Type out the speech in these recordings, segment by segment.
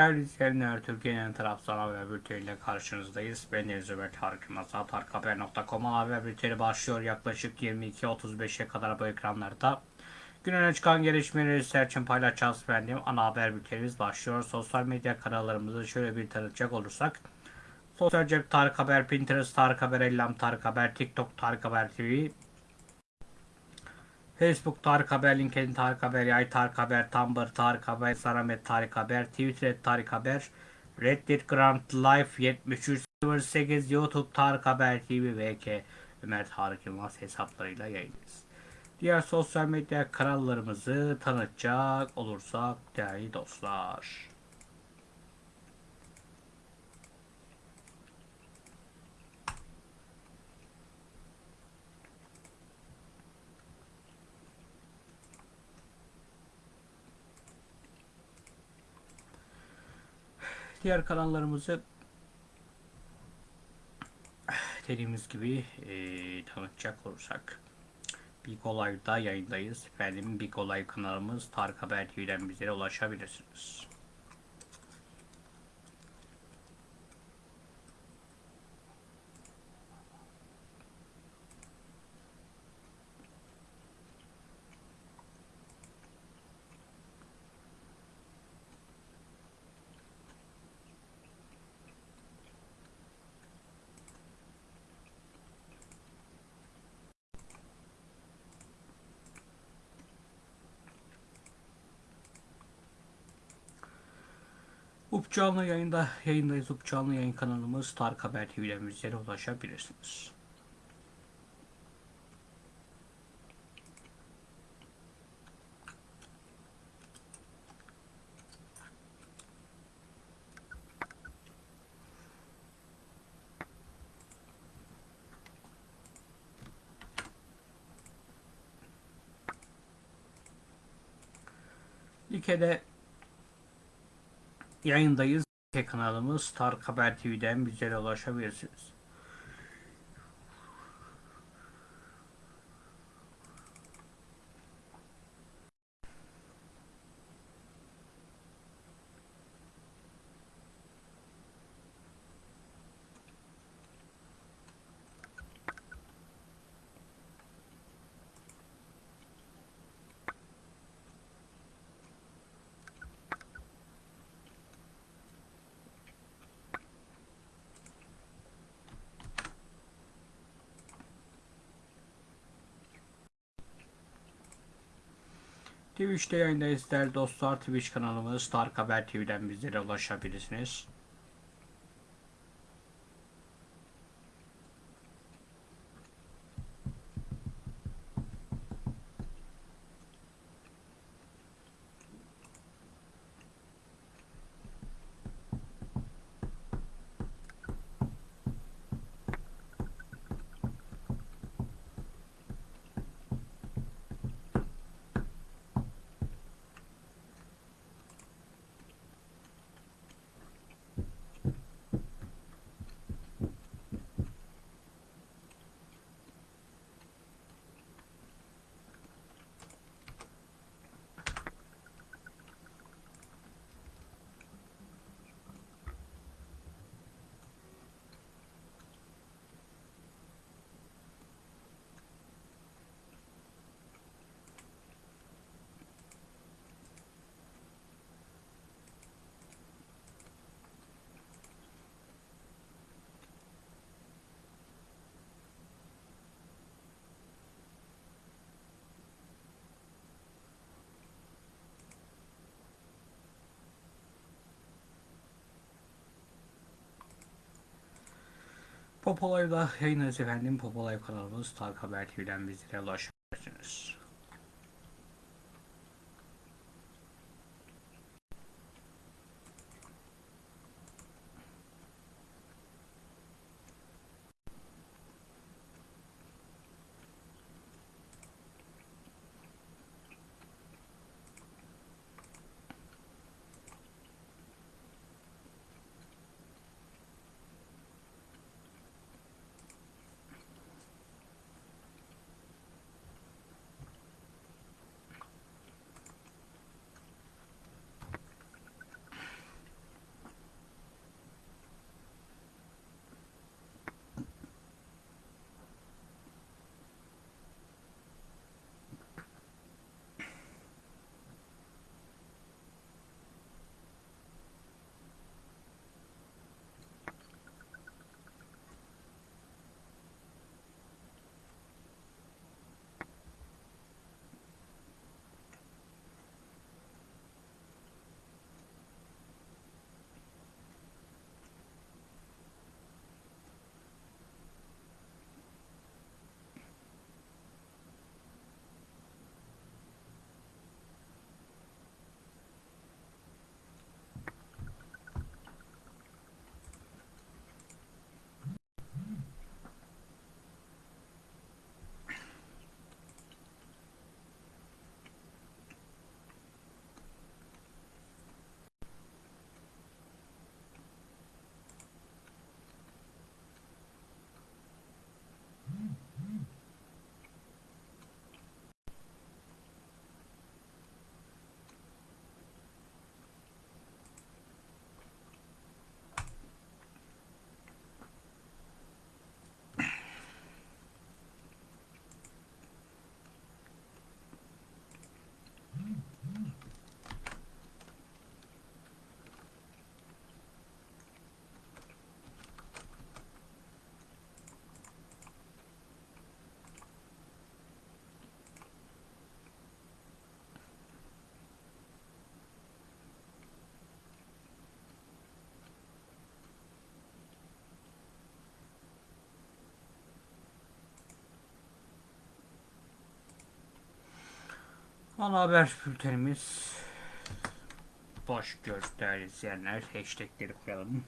Değerli izleyenler, Türkiye'nin tarafsız haber bülteniyle karşınızdayız. Ben Deniz Ömer Tarık Yılmaz. Tarikhaber.com'a haber bülteni başlıyor. Yaklaşık 22.35'e kadar bu ekranlarda. Gün öne çıkan gelişmeleri sizler için paylaşacağız efendim. Ana haber bültenimiz başlıyor. Sosyal medya kanallarımızı şöyle bir tanıtacak olursak. Sosyal cep Tarık Haber, Pinterest Tarık Haber, Ellam Tarık Haber, TikTok Tarık Haber TV, Facebook Tarık Haber, LinkedIn Tarık Haber, Yay Tarık Haber, Tumblr Tarık Haber, Saramet Tarık Haber, Twitter Tarık Haber, Reddit Grand Life 7308, YouTube Tarık Haber TV ve K Ömer Tarık Yılmaz hesaplarıyla yayındayız. Diğer sosyal medya kanallarımızı tanıtacak olursak değerli dostlar. Diğer kanallarımızı dediğimiz gibi e, tanıtacak olursak Big Olay'da yayındayız. Efendim Big Olay kanalımız Tarık Haber TV'den bizlere ulaşabilirsiniz. Up canlı yayında yayındayız. Up canlı yayın kanalımız Tarık Haber TV'den bizlere ulaşabilirsiniz. Like'de yayındayız. Kanalımız Tarık Haber TV'den bizlere ulaşabilirsiniz. Twitch'te yayındayız değerli dostlar. Twitch kanalımız Tarık Haber TV'den bizlere ulaşabilirsiniz. Popolay'da yayınlarız efendim. Popolay kanalımız Tarık Haber TV'den bizlere ulaşabilirsiniz. Ana haber bültenimiz boş göz değerli izleyenler. Hashtagleri koyalım.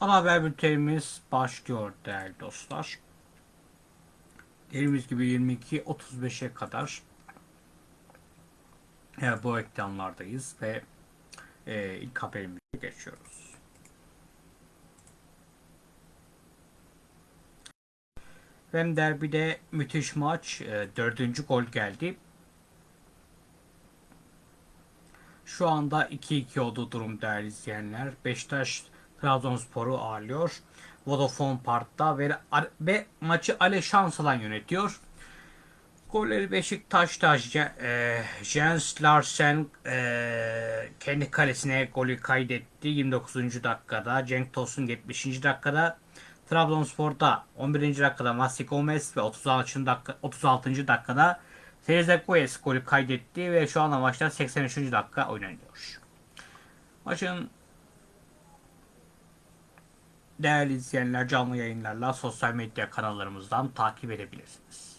Ana haber bültenimiz başlıyor değerli dostlar. Dediğimiz gibi 22.35'e kadar e, bu ekranlardayız ve e, ilk haberimize geçiyoruz. Hem derbide müthiş maç. E, dördüncü gol geldi. Şu anda 2-2 olduğu durum değerli izleyenler. Beşiktaş Trabzonspor'u ağırlıyor. Vodafone Park'ta ve, ve maçı Ale Şansalan yönetiyor. Golleri Beşiktaş'ta e, Jens Larsen e, kendi kalesine golü kaydetti 29. dakikada. Cenk Tosun 70. dakikada. Trabzonspor'da 11. dakikada Masi Gomez ve 36. dakika 36. dakikada Guez golü kaydetti ve şu anda maçta 83. dakika oynanıyor. Maçın değerli izleyenler canlı yayınlarla sosyal medya kanallarımızdan takip edebilirsiniz.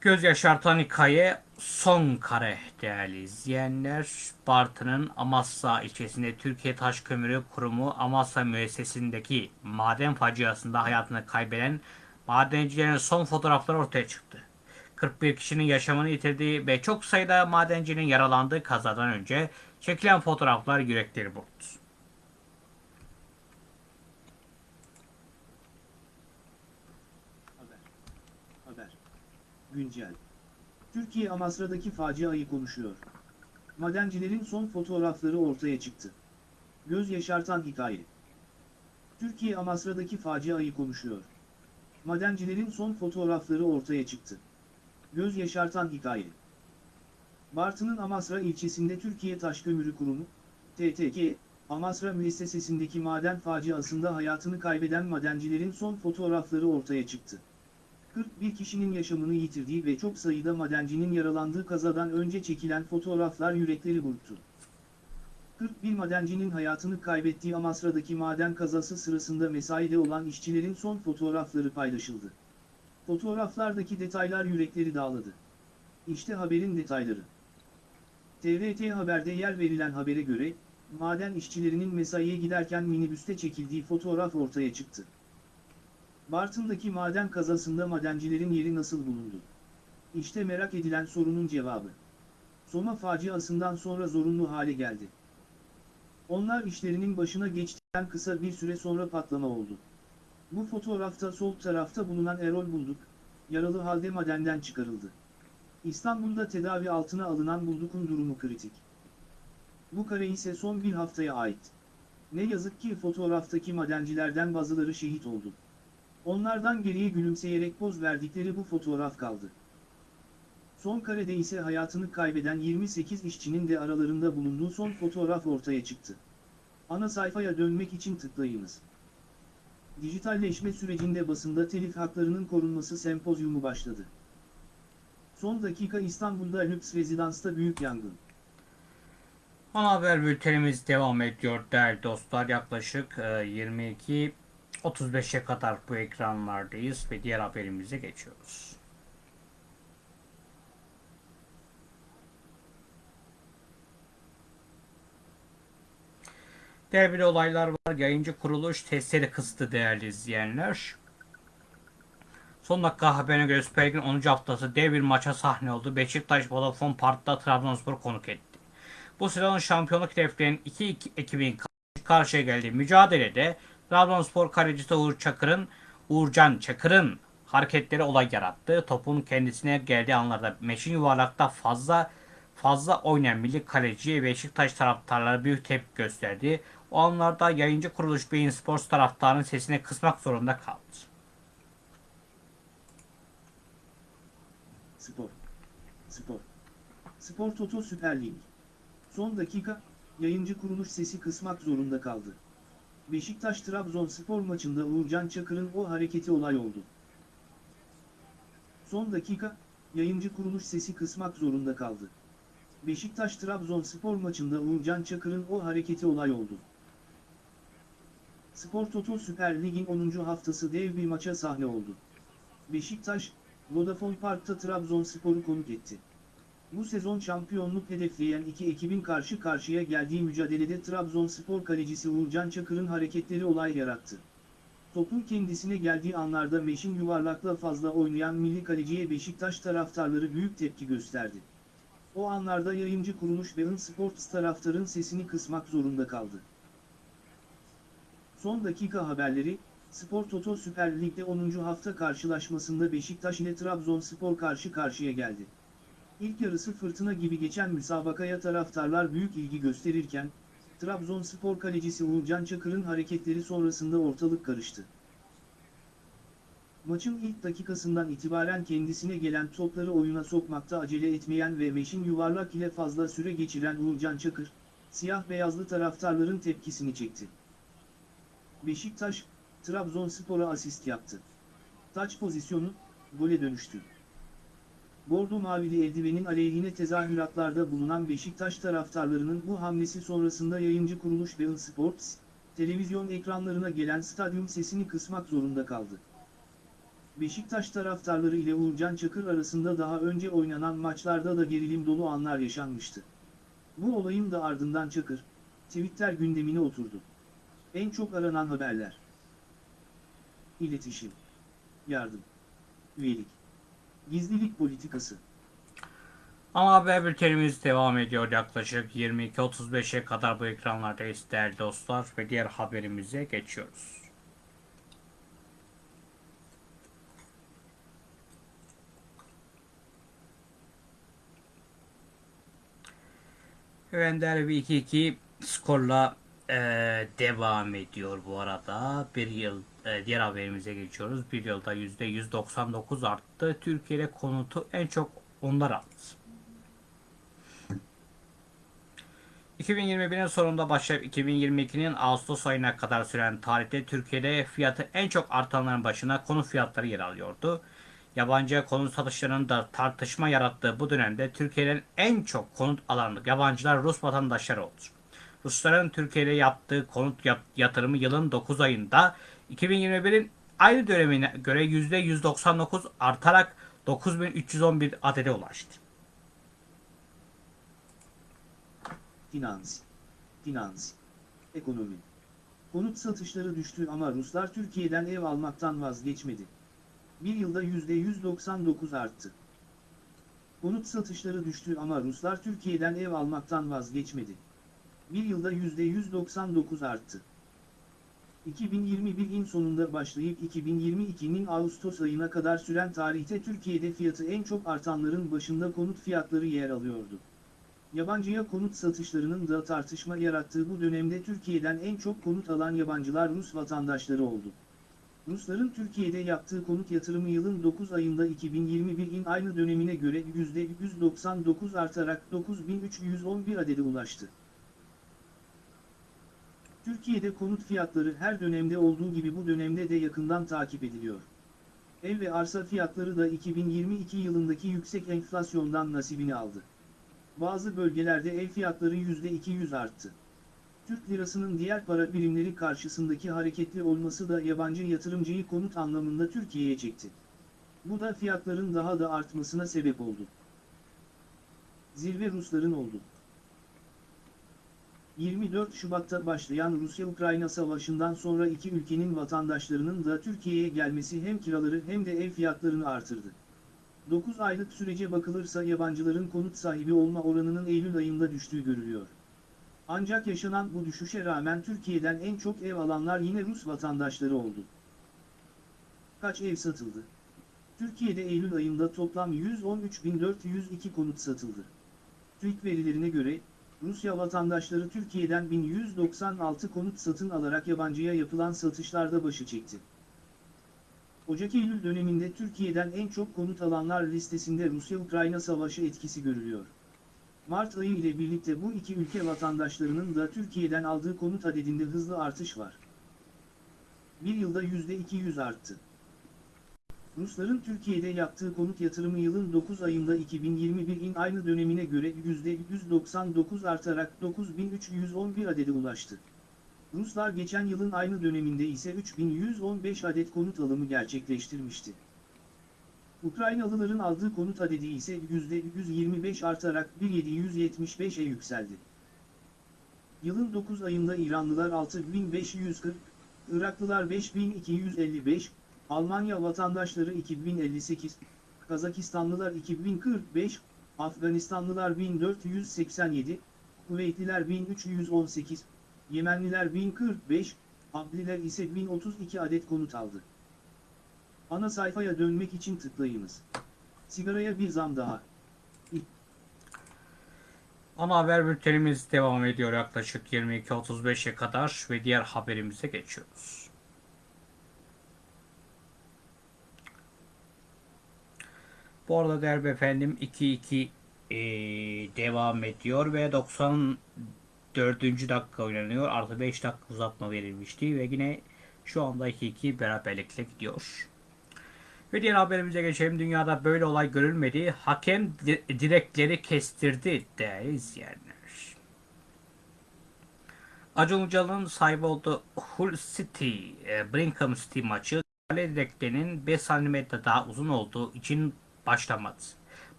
Göz yaşartan hikaye son kare değerli izleyenler. Bartın'ın Amasya ilçesinde Türkiye Taş Kömürü Kurumu Amasya müessesindeki maden faciasında hayatını kaybeden madencilerin son fotoğrafları ortaya çıktı. 41 kişinin yaşamını yitirdiği ve çok sayıda madencinin yaralandığı kazadan önce çekilen fotoğraflar yürekleri burktu. Haber. Haber. Güncel. Türkiye Amasra'daki faciayı konuşuyor. Madencilerin son fotoğrafları ortaya çıktı. Göz yaşartan hikaye. Türkiye Amasra'daki faciayı konuşuyor. Madencilerin son fotoğrafları ortaya çıktı. Göz yaşartan hikaye. Bartın'ın Amasra ilçesinde Türkiye Taşkömürü Kurumu, TTK, Amasra müessesesindeki maden faciasında hayatını kaybeden madencilerin son fotoğrafları ortaya çıktı. 41 kişinin yaşamını yitirdiği ve çok sayıda madencinin yaralandığı kazadan önce çekilen fotoğraflar yürekleri burktu. 41 madencinin hayatını kaybettiği Amasra'daki maden kazası sırasında mesaide olan işçilerin son fotoğrafları paylaşıldı. Fotoğraflardaki detaylar yürekleri dağladı. İşte haberin detayları. TRT Haber'de yer verilen habere göre, maden işçilerinin mesaiye giderken minibüste çekildiği fotoğraf ortaya çıktı. Bartın'daki maden kazasında madencilerin yeri nasıl bulundu? İşte merak edilen sorunun cevabı. Soma faciasından sonra zorunlu hale geldi. Onlar işlerinin başına geçtikten kısa bir süre sonra patlama oldu. Bu fotoğrafta sol tarafta bulunan Erol Bulduk, yaralı halde madenden çıkarıldı. İstanbul'da tedavi altına alınan Bulduk'un durumu kritik. Bu kare ise son bir haftaya ait. Ne yazık ki fotoğraftaki madencilerden bazıları şehit oldu. Onlardan geriye gülümseyerek poz verdikleri bu fotoğraf kaldı. Son karede ise hayatını kaybeden 28 işçinin de aralarında bulunduğu son fotoğraf ortaya çıktı. Ana sayfaya dönmek için tıklayınız. Dijitalleşme sürecinde basında telif haklarının korunması sempozyumu başladı. Son dakika İstanbul'da lüks rezidansta büyük yangın. Ana haber bültenimiz devam ediyor değerli dostlar. Yaklaşık e, 22 35'e kadar bu ekranlardayız ve diğer haberimize geçiyoruz. Derbili olaylar var. Yayıncı kuruluş testleri kıstı değerli izleyenler. Son dakika haberine göre Süper Lig'in 10. haftası dev bir maça sahne oldu. Beşiktaş Vodafone Park'ta Trabzonspor konuk etti. Bu sezonun şampiyonluk hedeflerinin iki, ekibin karşı karşıya geldiği mücadelede Trabzonspor kalecisi Uğur Çakır'ın Uğurcan Çakır'ın hareketleri olay yarattı. Topun kendisine geldiği anlarda meşin yuvarlakta fazla fazla oynayan milli kaleciye Beşiktaş taraftarları büyük tepki gösterdi. O anlarda yayıncı kuruluş Beyin Sports taraftarının sesini kısmak zorunda kaldı. Spor. Spor. Spor Toto Süper Lig. Son dakika, yayıncı kuruluş sesi kısmak zorunda kaldı. Beşiktaş-Trabzonspor maçında Uğurcan Çakır'ın o hareketi olay oldu. Son dakika, yayıncı kuruluş sesi kısmak zorunda kaldı. Beşiktaş-Trabzonspor maçında Uğurcan Çakır'ın o hareketi olay oldu. Spor Toto Süper Lig'in 10. haftası dev bir maça sahne oldu. Beşiktaş, Vodafone Park'ta Trabzonspor'u konuk etti. Bu sezon şampiyonluk hedefleyen iki ekibin karşı karşıya geldiği mücadelede Trabzonspor kalecisi Uğurcan Çakır'ın hareketleri olay yarattı. Topun kendisine geldiği anlarda meşin yuvarlakla fazla oynayan milli kaleciye Beşiktaş taraftarları büyük tepki gösterdi. O anlarda yayıncı kuruluş ve Sports taraftarın sesini kısmak zorunda kaldı. Son dakika haberleri, Spor Toto Süper Lig'de 10. hafta karşılaşmasında Beşiktaş ile Trabzonspor karşı karşıya geldi. İlk yarısı fırtına gibi geçen müsabakaya taraftarlar büyük ilgi gösterirken, Trabzonspor kalecisi Uğurcan Çakır'ın hareketleri sonrasında ortalık karıştı. Maçın ilk dakikasından itibaren kendisine gelen topları oyuna sokmakta acele etmeyen ve meşin yuvarlak ile fazla süre geçiren Uğurcan Çakır, siyah beyazlı taraftarların tepkisini çekti. Beşiktaş, Trabzonspor'a asist yaptı. Taç pozisyonu, gole dönüştü. Bordo Mavili eldivenin aleyhine tezahüratlarda bulunan Beşiktaş taraftarlarının bu hamlesi sonrasında yayıncı kuruluş Bein Sports, televizyon ekranlarına gelen stadyum sesini kısmak zorunda kaldı. Beşiktaş taraftarları ile Uğurcan Çakır arasında daha önce oynanan maçlarda da gerilim dolu anlar yaşanmıştı. Bu olayın da ardından Çakır, Twitter gündemine oturdu. En çok aranan haberler. İletişim. Yardım. Üyelik. Gizlilik politikası. Ama haber bültenimiz devam ediyor yaklaşık 22.35'e kadar bu ekranlardayız değerli dostlar ve diğer haberimize geçiyoruz. Ender bir 2-2 skorla eee, devam ediyor bu arada. Bir yıl eee, diğer haberimize geçiyoruz. Bir yılda %199 arttı. Türkiye'de konutu en çok onlar aldı. 2021'in sonunda başlayıp 2022'nin Ağustos ayına kadar süren tarihte Türkiye'de fiyatı en çok artanların başına konut fiyatları yer alıyordu. Yabancı konut satışlarının da tartışma yarattığı bu dönemde Türkiye'den en çok konut alan yabancılar Rus vatandaşları oldu. Rusların Türkiye'de yaptığı konut yatırımı yılın 9 ayında 2021'in aynı dönemine göre %199 artarak 9311 adede ulaştı. Finans. Finans. Ekonomi. Konut satışları düştü ama Ruslar Türkiye'den ev almaktan vazgeçmedi. Bir yılda %199 arttı. Konut satışları düştü ama Ruslar Türkiye'den ev almaktan vazgeçmedi. Bir yılda %199 arttı. 2021'in sonunda başlayıp 2022'nin Ağustos ayına kadar süren tarihte Türkiye'de fiyatı en çok artanların başında konut fiyatları yer alıyordu. Yabancıya konut satışlarının da tartışma yarattığı bu dönemde Türkiye'den en çok konut alan yabancılar Rus vatandaşları oldu. Rusların Türkiye'de yaptığı konut yatırımı yılın 9 ayında 2021'in aynı dönemine göre %199 artarak 9311 adede ulaştı. Türkiye'de konut fiyatları her dönemde olduğu gibi bu dönemde de yakından takip ediliyor. Ev ve arsa fiyatları da 2022 yılındaki yüksek enflasyondan nasibini aldı. Bazı bölgelerde ev fiyatları %200 arttı. Türk lirasının diğer para birimleri karşısındaki hareketli olması da yabancı yatırımcıyı konut anlamında Türkiye'ye çekti. Bu da fiyatların daha da artmasına sebep oldu. Zirve Rusların oldu. 24 Şubat'ta başlayan Rusya-Ukrayna savaşından sonra iki ülkenin vatandaşlarının da Türkiye'ye gelmesi hem kiraları hem de ev fiyatlarını artırdı. 9 aylık sürece bakılırsa yabancıların konut sahibi olma oranının Eylül ayında düştüğü görülüyor. Ancak yaşanan bu düşüşe rağmen Türkiye'den en çok ev alanlar yine Rus vatandaşları oldu. Kaç ev satıldı? Türkiye'de Eylül ayında toplam 113.402 konut satıldı. TÜİK verilerine göre, Rusya vatandaşları Türkiye'den 1196 konut satın alarak yabancıya yapılan satışlarda başı çekti. Ocak-Eylül döneminde Türkiye'den en çok konut alanlar listesinde Rusya-Ukrayna savaşı etkisi görülüyor. Mart ayı ile birlikte bu iki ülke vatandaşlarının da Türkiye'den aldığı konut adedinde hızlı artış var. Bir yılda %200 arttı. Rusların Türkiye'de yaptığı konut yatırımı yılın 9 ayında 2021'in aynı dönemine göre %199 artarak 9311 adede ulaştı. Ruslar geçen yılın aynı döneminde ise 3115 adet konut alımı gerçekleştirmişti. Ukraynalıların aldığı konut adedi ise %125 artarak 1775'e yükseldi. Yılın 9 ayında İranlılar 6540, Iraklılar 5255, Almanya vatandaşları 2058, Kazakistanlılar 2045, Afganistanlılar 1487, Kuveytliler 1318, Yemenliler 1045, Abdiler ise 1032 adet konut aldı. Ana sayfaya dönmek için tıklayınız. Sigaraya bir zam daha. Ana haber bültenimiz devam ediyor yaklaşık 22.35'e kadar ve diğer haberimize geçiyoruz. Bu arada değerli efendim 2-2 eee, devam ediyor ve 94. dakika oynanıyor. Artı 5 dakika uzatma verilmişti ve yine şu anda 2-2 beraberlikle gidiyor. Ve diğer haberimize geçelim. Dünyada böyle olay görülmedi. Hakem di- direkleri kestirdi değerli izleyenler. Acun Ilıcalı'nın sahibi olduğu Hull City, e, Brigham City maçı kale direklerinin 5 cm daha uzun olduğu için başlamadı.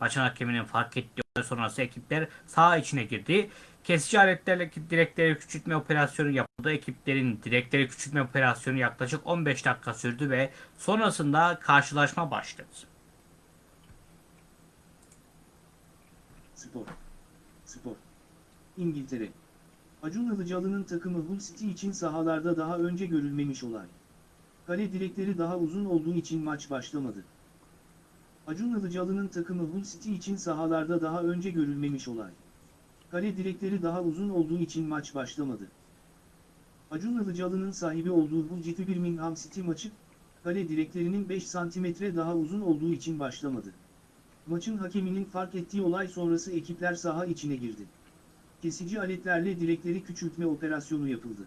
Maçın hakeminin fark ettiği sonrası ekipler saha içine girdi. Kesici aletlerle direkleri küçültme operasyonu yapıldı. Ekiplerin direkleri küçültme operasyonu yaklaşık 15 dakika sürdü ve sonrasında karşılaşma başladı. Spor. Spor. İngiltere. Acun Ilıcalı'nın takımı Hull City için sahalarda daha önce görülmemiş olay. Kale direkleri daha uzun olduğu için maç başlamadı. Acun Ilıcalı'nın takımı Hull City için sahalarda daha önce görülmemiş olay. Kale direkleri daha uzun olduğu için maç başlamadı. Acun Ilıcalı'nın sahibi olduğu Hull City Birmingham City maçı, kale direklerinin 5 santimetre daha uzun olduğu için başlamadı. Maçın hakeminin fark ettiği olay sonrası ekipler saha içine girdi. Kesici aletlerle direkleri küçültme operasyonu yapıldı.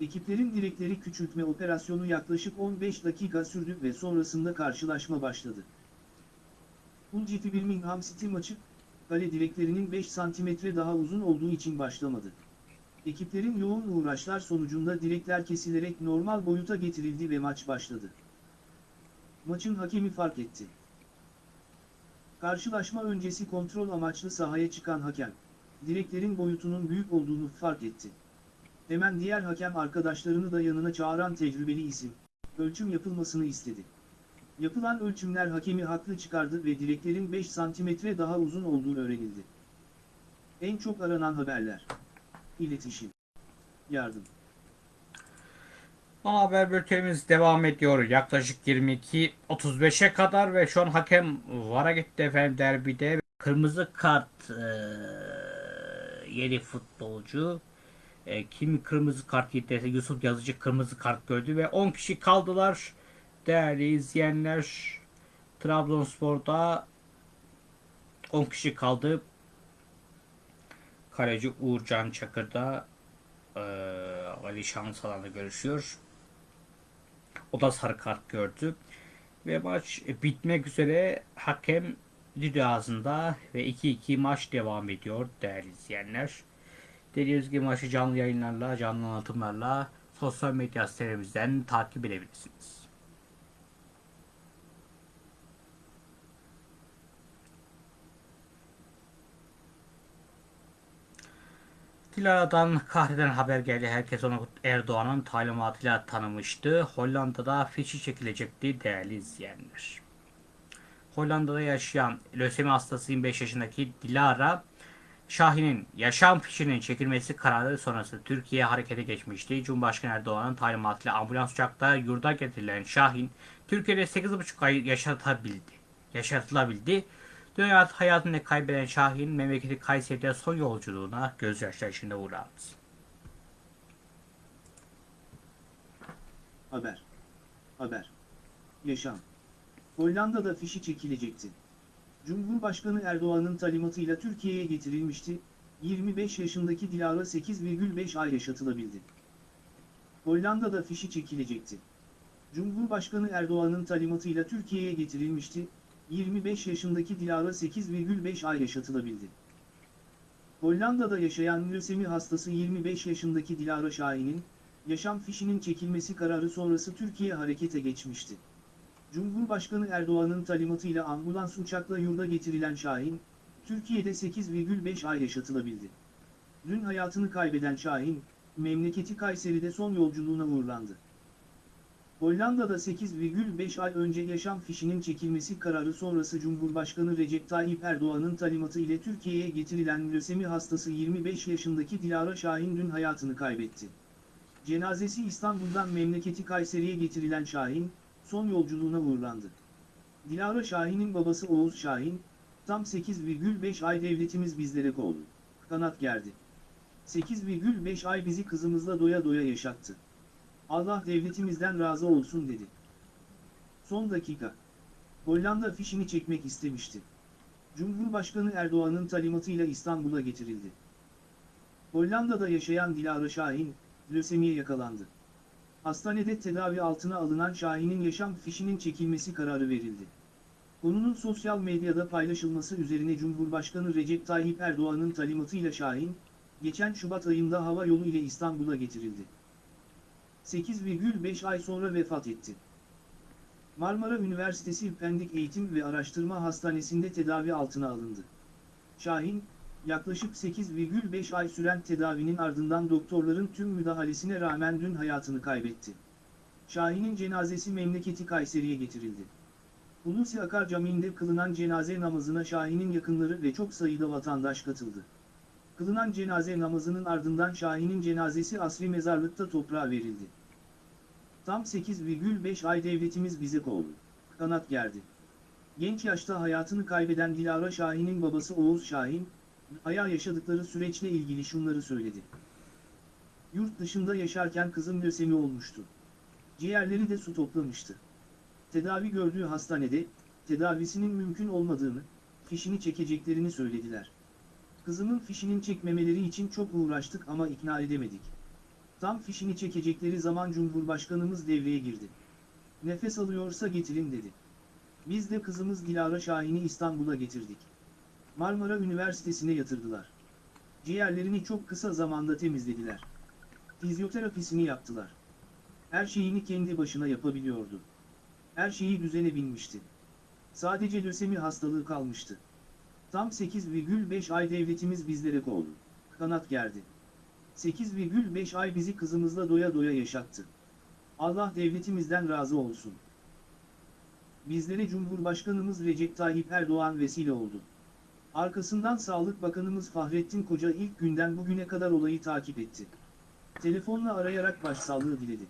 Ekiplerin direkleri küçültme operasyonu yaklaşık 15 dakika sürdü ve sonrasında karşılaşma başladı. Hull City Birmingham City maçı, kale direklerinin 5 santimetre daha uzun olduğu için başlamadı. Ekiplerin yoğun uğraşlar sonucunda direkler kesilerek normal boyuta getirildi ve maç başladı. Maçın hakemi fark etti. Karşılaşma öncesi kontrol amaçlı sahaya çıkan hakem, direklerin boyutunun büyük olduğunu fark etti. Hemen diğer hakem arkadaşlarını da yanına çağıran tecrübeli isim, ölçüm yapılmasını istedi. Yapılan ölçümler hakemi haklı çıkardı ve direklerin 5 santimetre daha uzun olduğu öğrenildi. En çok aranan haberler. İletişim. Yardım. Ana haber bültenimiz devam ediyor. Yaklaşık 22.35'e kadar ve şu an hakem VAR'a gitti efendim derbide. Kırmızı kart eee yeni futbolcu. E, kim kırmızı kart yediyse Yusuf Yazıcı kırmızı kart gördü ve 10 kişi kaldılar. Değerli izleyenler Trabzonspor'da 10 kişi kaldı. Kaleci Uğurcan Çakır'da eee Ali Şansalan'la görüşüyor. O da sarı kart gördü. Ve maç bitmek üzere hakem düdüğü ağzında ve 2-2 maç devam ediyor değerli izleyenler. Dediğimiz gibi maçı canlı yayınlarla, canlı anlatımlarla sosyal medya sitelerimizden takip edebilirsiniz. Dilara'dan kahreden haber geldi. Herkes onu Erdoğan'ın talimatıyla tanımıştı. Hollanda'da fişi çekilecekti değerli izleyenler. Hollanda'da yaşayan lösemi hastası 25 yaşındaki Dilara Şahin'in yaşam fişinin çekilmesi kararı sonrası Türkiye harekete geçmişti. Cumhurbaşkanı Erdoğan'ın talimatıyla ambulans uçakta yurda getirilen Şahin Türkiye'de 8,5 ay yaşatabildi. Yaşatılabildi. Dünya hayatını kaybeden Şahin memleketi Kayseri'de son yolculuğuna gözyaşları içinde uğradı. Haber. Haber. Yaşam. Hollanda'da fişi çekilecekti. Cumhurbaşkanı Erdoğan'ın talimatıyla Türkiye'ye getirilmişti. 25 yaşındaki Dilara 8,5 ay yaşatılabildi. Hollanda'da fişi çekilecekti. Cumhurbaşkanı Erdoğan'ın talimatıyla Türkiye'ye getirilmişti. 25 yaşındaki Dilara 8,5 ay yaşatılabildi. Hollanda'da yaşayan lösemi hastası 25 yaşındaki Dilara Şahin'in, yaşam fişinin çekilmesi kararı sonrası Türkiye harekete geçmişti. Cumhurbaşkanı Erdoğan'ın talimatıyla ambulans uçakla yurda getirilen Şahin, Türkiye'de 8,5 ay yaşatılabildi. Dün hayatını kaybeden Şahin, memleketi Kayseri'de son yolculuğuna uğurlandı. Hollanda'da 8,5 ay önce yaşam fişinin çekilmesi kararı sonrası Cumhurbaşkanı Recep Tayyip Erdoğan'ın talimatı ile Türkiye'ye getirilen lösemi hastası 25 yaşındaki Dilara Şahin dün hayatını kaybetti. Cenazesi İstanbul'dan memleketi Kayseri'ye getirilen Şahin, son yolculuğuna uğurlandı. Dilara Şahin'in babası Oğuz Şahin, tam 8,5 ay devletimiz bizlere kol, kanat gerdi. 8,5 ay bizi kızımızla doya doya yaşattı. Allah devletimizden razı olsun dedi. Son dakika. Hollanda fişini çekmek istemişti. Cumhurbaşkanı Erdoğan'ın talimatıyla İstanbul'a getirildi. Hollanda'da yaşayan Dilara Şahin, lösemiye yakalandı. Hastanede tedavi altına alınan Şahin'in yaşam fişinin çekilmesi kararı verildi. Konunun sosyal medyada paylaşılması üzerine Cumhurbaşkanı Recep Tayyip Erdoğan'ın talimatıyla Şahin, geçen Şubat ayında hava yolu ile İstanbul'a getirildi. 8,5 ay sonra vefat etti. Marmara Üniversitesi Pendik Eğitim ve Araştırma Hastanesi'nde tedavi altına alındı. Şahin, yaklaşık 8,5 ay süren tedavinin ardından doktorların tüm müdahalesine rağmen dün hayatını kaybetti. Şahin'in cenazesi memleketi Kayseri'ye getirildi. Hulusi Akar Camii'nde kılınan cenaze namazına Şahin'in yakınları ve çok sayıda vatandaş katıldı. Kılınan cenaze namazının ardından Şahin'in cenazesi asri mezarlıkta toprağa verildi. Tam 8,5 ay devletimiz bize kol, kanat gerdi. Genç yaşta hayatını kaybeden Dilara Şahin'in babası Oğuz Şahin, Aya yaşadıkları süreçle ilgili şunları söyledi. Yurt dışında yaşarken kızım lösemi olmuştu. Ciğerleri de su toplamıştı. Tedavi gördüğü hastanede, tedavisinin mümkün olmadığını, fişini çekeceklerini söylediler. Kızımın fişinin çekmemeleri için çok uğraştık ama ikna edemedik. Tam fişini çekecekleri zaman Cumhurbaşkanımız devreye girdi. Nefes alıyorsa getirin dedi. Biz de kızımız Dilara Şahin'i İstanbul'a getirdik. Marmara Üniversitesi'ne yatırdılar. Ciğerlerini çok kısa zamanda temizlediler. Fizyoterapisini yaptılar. Her şeyini kendi başına yapabiliyordu. Her şeyi düzene binmişti. Sadece lösemi hastalığı kalmıştı. Tam 8,5 ay devletimiz bizlere kol, kanat gerdi. 8,5 ay bizi kızımızla doya doya yaşattı. Allah devletimizden razı olsun. Bizlere Cumhurbaşkanımız Recep Tayyip Erdoğan vesile oldu. Arkasından Sağlık Bakanımız Fahrettin Koca ilk günden bugüne kadar olayı takip etti. Telefonla arayarak başsağlığı diledi.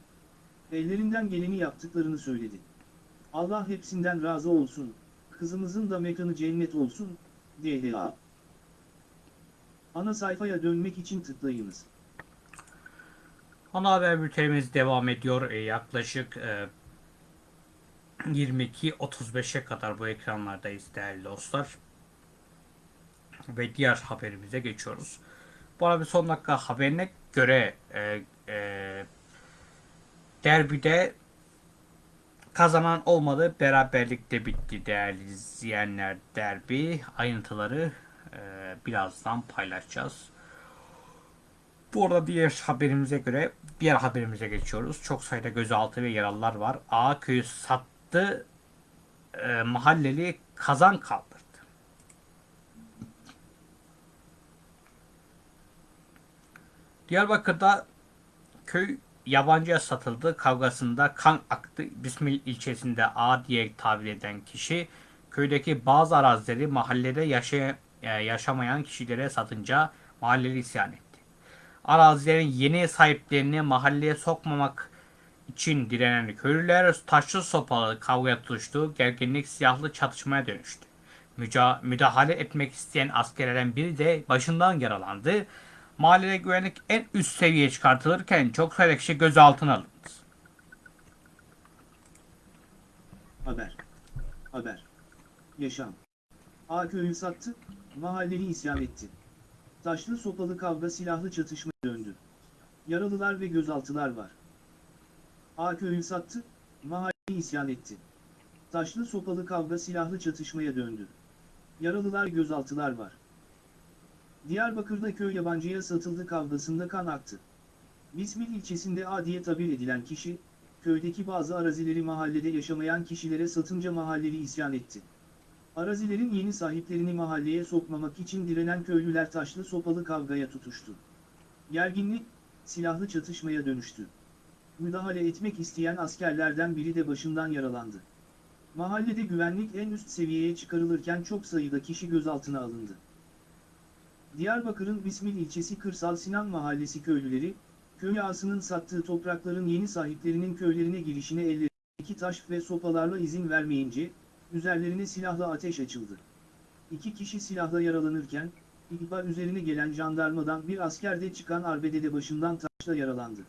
Ellerinden geleni yaptıklarını söyledi. Allah hepsinden razı olsun, kızımızın da mekanı cennet olsun, DHA. Ana sayfaya dönmek için tıklayınız. Ana haber bültenimiz devam ediyor. E, yaklaşık e, 22.35'e kadar bu ekranlardayız değerli dostlar. Ve diğer haberimize geçiyoruz. Bu arada bir son dakika haberine göre e, e, derbide kazanan olmadı. Beraberlikte bitti değerli izleyenler derbi. Ayrıntıları e, birazdan paylaşacağız. Bu arada diğer haberimize göre diğer haberimize geçiyoruz. Çok sayıda gözaltı ve yaralılar var. A köyü sattı. E, mahalleli kazan kaldırdı. Diyarbakır'da köy yabancıya satıldı kavgasında kan aktı. Bismil ilçesinde A diye tabir eden kişi köydeki bazı arazileri mahallede yaşay e, yaşamayan kişilere satınca mahalleli isyan etti. Arazilerin yeni sahiplerini mahalleye sokmamak için direnen köylüler taşlı sopalı kavgaya tutuştu. Gerginlik silahlı çatışmaya dönüştü. Müca müdahale etmek isteyen askerlerden biri de başından yaralandı. Mahallede güvenlik en üst seviyeye çıkartılırken çok sayıda kişi gözaltına alındı. Haber. Haber. Yaşam. A köyü sattı, mahalleli isyan etti. Taşlı sopalı kavga silahlı çatışma döndü. Yaralılar ve gözaltılar var. A köyü sattı, mahalleli isyan etti. Taşlı sopalı kavga silahlı çatışmaya döndü. Yaralılar gözaltılar var. Diyarbakır'da köy yabancıya satıldı kavgasında kan aktı. Bismil ilçesinde A diye tabir edilen kişi, köydeki bazı arazileri mahallede yaşamayan kişilere satınca mahalleli isyan etti. Arazilerin yeni sahiplerini mahalleye sokmamak için direnen köylüler taşlı sopalı kavgaya tutuştu. Gerginlik, silahlı çatışmaya dönüştü. Müdahale etmek isteyen askerlerden biri de başından yaralandı. Mahallede güvenlik en üst seviyeye çıkarılırken çok sayıda kişi gözaltına alındı. Diyarbakır'ın Bismil ilçesi Kırsal Sinan Mahallesi köylüleri, köy ağasının sattığı toprakların yeni sahiplerinin köylerine girişine ellerindeki taş ve sopalarla izin vermeyince, üzerlerine silahla ateş açıldı. İki kişi silahla yaralanırken, ihbar üzerine gelen jandarmadan bir asker de çıkan arbedede başından taşla yaralandı.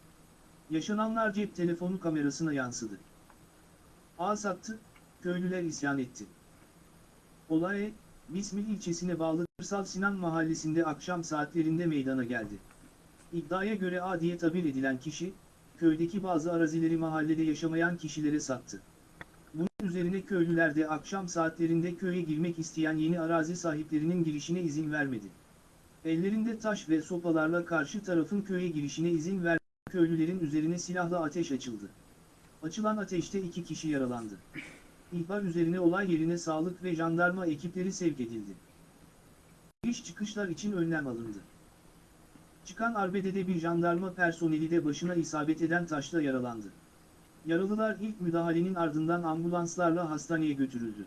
Yaşananlar cep telefonu kamerasına yansıdı. Ağa sattı, köylüler isyan etti. Olay, Bismil ilçesine bağlı Kırsal Sinan mahallesinde akşam saatlerinde meydana geldi. İddiaya göre A diye tabir edilen kişi, köydeki bazı arazileri mahallede yaşamayan kişilere sattı. Bunun üzerine köylüler de akşam saatlerinde köye girmek isteyen yeni arazi sahiplerinin girişine izin vermedi. Ellerinde taş ve sopalarla karşı tarafın köye girişine izin ver köylülerin üzerine silahla ateş açıldı. Açılan ateşte iki kişi yaralandı. İhbar üzerine olay yerine sağlık ve jandarma ekipleri sevk edildi. Giriş çıkışlar için önlem alındı. Çıkan arbedede bir jandarma personeli de başına isabet eden taşla yaralandı. Yaralılar ilk müdahalenin ardından ambulanslarla hastaneye götürüldü.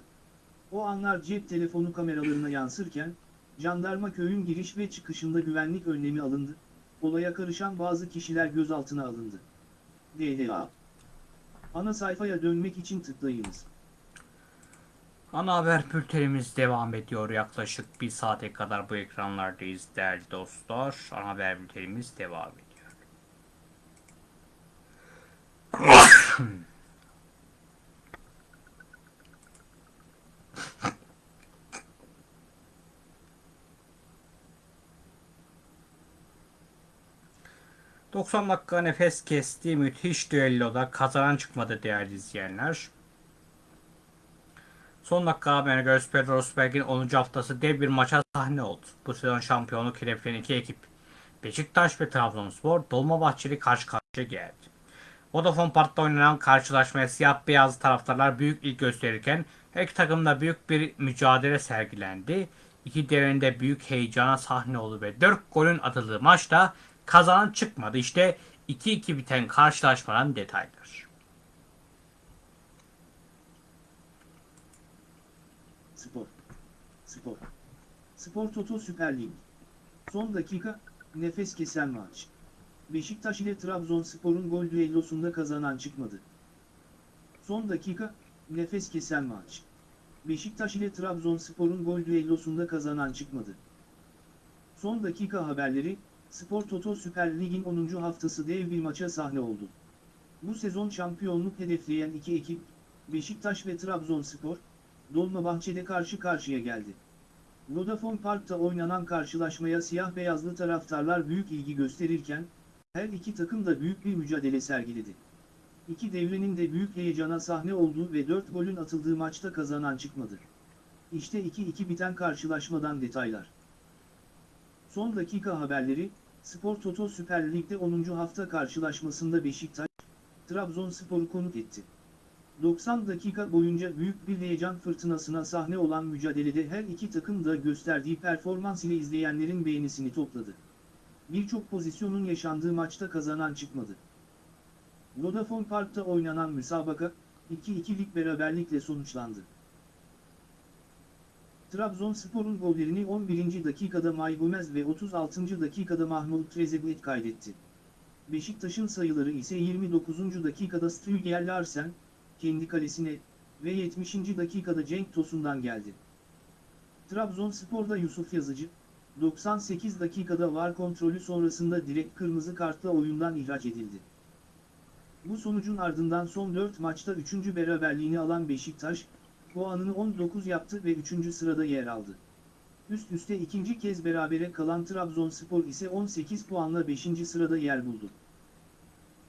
O anlar cep telefonu kameralarına yansırken, jandarma köyün giriş ve çıkışında güvenlik önlemi alındı, olaya karışan bazı kişiler gözaltına alındı. DHA Ana sayfaya dönmek için tıklayınız. Ana haber bültenimiz devam ediyor. Yaklaşık bir saate kadar bu ekranlardayız değerli dostlar. Ana haber bültenimiz devam ediyor. ...90 dakika nefes kesti müthiş düelloda kazanan çıkmadı değerli izleyenler. Son dakika haberine göre Super Rosberg'in 10. haftası dev bir maça sahne oldu. Bu sezon şampiyonluk hedefleyen iki ekip Beşiktaş ve Trabzonspor Dolmabahçeli karşı karşıya geldi. Vodafone Park'ta oynanan karşılaşmaya siyah beyaz taraftarlar büyük ilgi gösterirken her iki takımda büyük bir mücadele sergilendi. İki devrinde büyük heyecana sahne oldu ve 4 golün atıldığı maçta kazanan çıkmadı. İşte 2-2 biten karşılaşmanın detayları. Spor. Spor. Spor Toto Süper Lig. Son dakika, nefes kesen maç. Beşiktaş ile Trabzonspor'un gol düellosunda kazanan çıkmadı. Son dakika, nefes kesen maç. Beşiktaş ile Trabzonspor'un gol düellosunda kazanan çıkmadı. Son dakika haberleri, Spor Toto Süper Lig'in 10. haftası dev bir maça sahne oldu. Bu sezon şampiyonluk hedefleyen iki ekip, Beşiktaş ve Trabzonspor, Dolmabahçe'de karşı karşıya geldi. Vodafone Park'ta oynanan karşılaşmaya siyah beyazlı taraftarlar büyük ilgi gösterirken, her iki takım da büyük bir mücadele sergiledi. İki devrenin de büyük heyecana sahne olduğu ve 4 golün atıldığı maçta kazanan çıkmadı. İşte 2-2 biten karşılaşmadan detaylar. Son dakika haberleri, Spor Toto Süper Lig'de 10. hafta karşılaşmasında Beşiktaş, Trabzonspor'u konuk etti. 90 dakika boyunca büyük bir heyecan fırtınasına sahne olan mücadelede her iki takım da gösterdiği performans ile izleyenlerin beğenisini topladı. Birçok pozisyonun yaşandığı maçta kazanan çıkmadı. Vodafone Park'ta oynanan müsabaka, 2-2'lik beraberlikle sonuçlandı. Trabzonspor'un gollerini 11. dakikada May Gomez ve 36. dakikada Mahmut Trezeguet kaydetti. Beşiktaş'ın sayıları ise 29. dakikada Stüger Larsen, kendi kalesine ve 70. dakikada Cenk Tosun'dan geldi. Trabzonspor'da Yusuf Yazıcı, 98 dakikada var kontrolü sonrasında direkt kırmızı kartla oyundan ihraç edildi. Bu sonucun ardından son 4 maçta 3. beraberliğini alan Beşiktaş, puanını 19 yaptı ve 3. sırada yer aldı. Üst üste ikinci kez berabere kalan Trabzonspor ise 18 puanla 5. sırada yer buldu.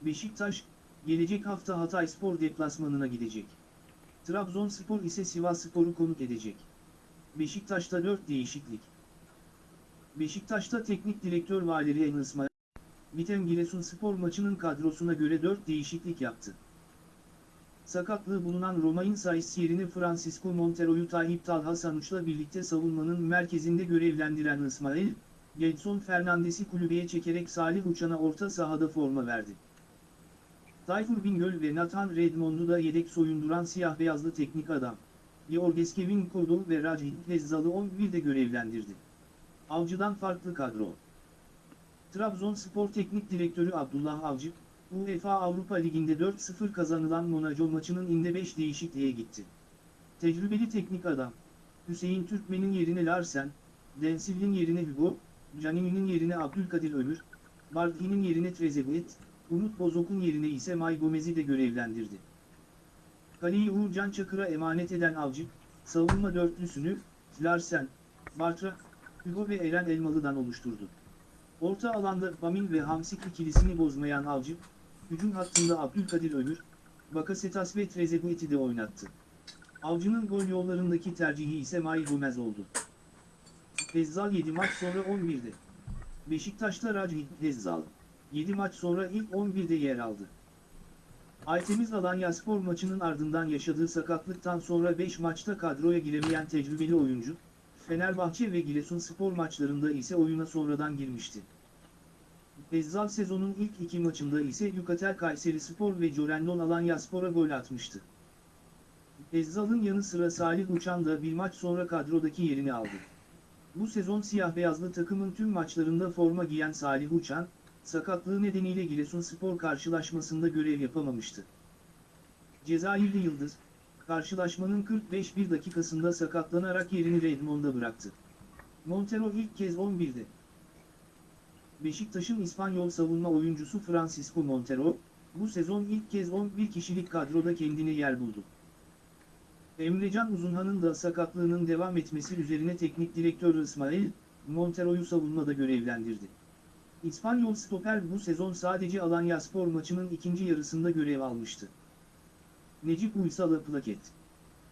Beşiktaş, gelecek hafta Hatayspor deplasmanına gidecek. Trabzonspor ise Sivasspor'u konuk edecek. Beşiktaş'ta 4 değişiklik. Beşiktaş'ta teknik direktör Valeri Enesma, Vitem Giresunspor maçının kadrosuna göre 4 değişiklik yaptı. sakatlığı bulunan Romain Saiz yerine Francisco Montero'yu Tayyip Talha Sanuç'la birlikte savunmanın merkezinde görevlendiren İsmail, Gedson Fernandes'i kulübeye çekerek Salih Uçan'a orta sahada forma verdi. Tayfur Bingöl ve Nathan Redmond'u da yedek soyunduran siyah beyazlı teknik adam. Georges Kevin Kodol ve Rajit Hezzal'ı 11'de görevlendirdi. Avcı'dan farklı kadro. Trabzonspor Teknik Direktörü Abdullah Avcı, UEFA Avrupa Ligi'nde 4-0 kazanılan Monaco maçının inde 5 değişikliğe gitti. Tecrübeli teknik adam, Hüseyin Türkmen'in yerine Larsen, Densil'in yerine Hugo, Canini'nin yerine Abdülkadir Ömür, Bardhi'nin yerine Trezeguet, Umut Bozok'un yerine ise May Gomez'i de görevlendirdi. Kaleyi Uğurcan Çakır'a emanet eden Avcı, savunma dörtlüsünü, Larsen, Bartra, Hugo ve Eren Elmalı'dan oluşturdu. Orta alanda Bamil ve Hamsik ikilisini bozmayan Avcı, hücum hattında Abdülkadir Ömür, Bakasetas ve Trezeguet'i de oynattı. Avcı'nın gol yollarındaki tercihi ise May Gomez oldu. Hezzal 7 maç sonra 11'de. Beşiktaş'ta Rajit Hezzal, 7 maç sonra ilk 11'de yer aldı. Aytemiz Alanyaspor maçının ardından yaşadığı sakatlıktan sonra 5 maçta kadroya giremeyen tecrübeli oyuncu, Fenerbahçe ve Giresunspor maçlarında ise oyuna sonradan girmişti. Ezzal sezonun ilk iki maçında ise Yukatel Kayserispor ve Corenlon Alanyaspor'a gol atmıştı. Ezzal'ın yanı sıra Salih Uçan da bir maç sonra kadrodaki yerini aldı. Bu sezon siyah beyazlı takımın tüm maçlarında forma giyen Salih Uçan, sakatlığı nedeniyle Giresunspor karşılaşmasında görev yapamamıştı. Cezayirli Yıldız, karşılaşmanın 45 bir dakikasında sakatlanarak yerini Redmond'a bıraktı. Montero ilk kez 11'de. Beşiktaş'ın İspanyol savunma oyuncusu Francisco Montero, bu sezon ilk kez 11 kişilik kadroda kendine yer buldu. Emrecan Uzunhan'ın da sakatlığının devam etmesi üzerine teknik direktör İsmail, Montero'yu savunmada görevlendirdi. İspanyol stoper bu sezon sadece Alanyaspor maçının ikinci yarısında görev almıştı. Necip Uysal'a plaket.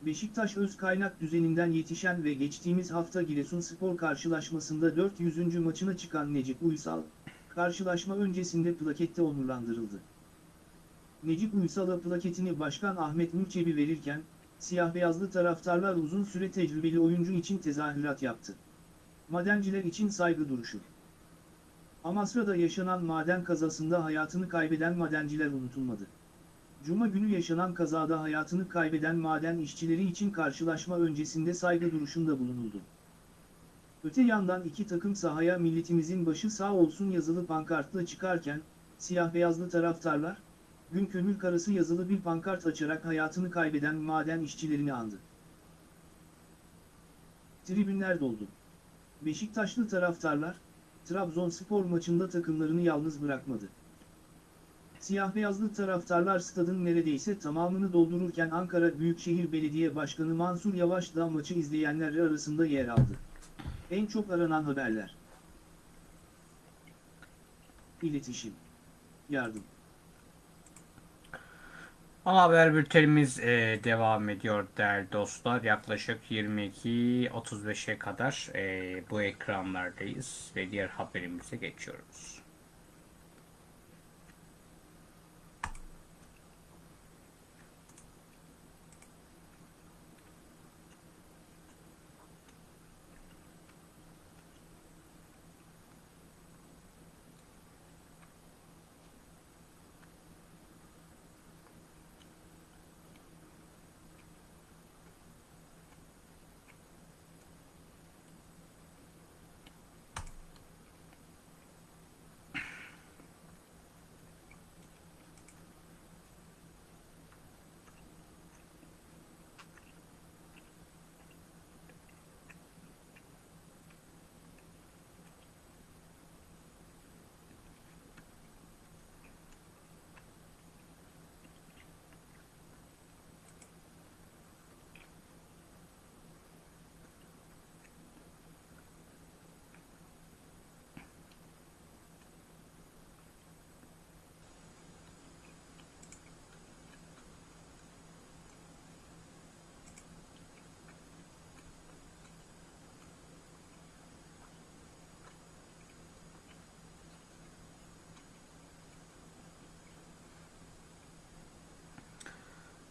Beşiktaş öz kaynak düzeninden yetişen ve geçtiğimiz hafta Giresunspor karşılaşmasında 400. maçına çıkan Necip Uysal, karşılaşma öncesinde plakette onurlandırıldı. Necip Uysal'a plaketini Başkan Ahmet Mürçebi verirken, siyah beyazlı taraftarlar uzun süre tecrübeli oyuncu için tezahürat yaptı. Madenciler için saygı duruşu. Amasra'da yaşanan maden kazasında hayatını kaybeden madenciler unutulmadı. Cuma günü yaşanan kazada hayatını kaybeden maden işçileri için karşılaşma öncesinde saygı duruşunda bulunuldu. Öte yandan iki takım sahaya milletimizin başı sağ olsun yazılı pankartla çıkarken, siyah beyazlı taraftarlar, gün kömür karası yazılı bir pankart açarak hayatını kaybeden maden işçilerini andı. Tribünler doldu. Beşiktaşlı taraftarlar, Trabzonspor maçında takımlarını yalnız bırakmadı. Siyah beyazlı taraftarlar stadın neredeyse tamamını doldururken Ankara Büyükşehir Belediye Başkanı Mansur Yavaş da maçı izleyenler arasında yer aldı. En çok aranan haberler. İletişim. Yardım. Ana haber bültenimiz e, devam ediyor değerli dostlar. Yaklaşık 22.35'e kadar e, bu ekranlardayız ve diğer haberimize geçiyoruz.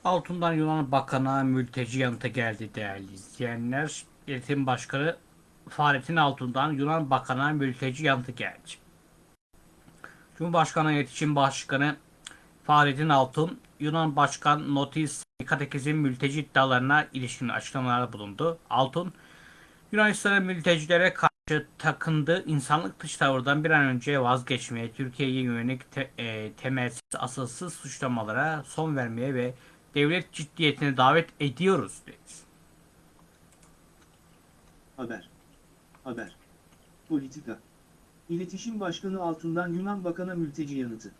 Altından Yunan Bakan'a mülteci yanıtı geldi değerli izleyenler. İletişim Başkanı Fahrettin Altun'dan Yunan Bakan'a mülteci yanıtı geldi. Cumhurbaşkanı İletişim Başkanı Fahrettin Altun, Yunan Başkan Notis Katekiz'in mülteci iddialarına ilişkin açıklamalarda bulundu. Altun, Yunanistan'ın mültecilere karşı takındığı insanlık dışı tavırdan bir an önce vazgeçmeye, Türkiye'ye yönelik te- e, temelsiz, asılsız suçlamalara son vermeye ve devlet ciddiyetine davet ediyoruz dedi. Haber. Haber. Politika. İletişim Başkanı Altun'dan Yunan Bakan'a mülteci yanıtı.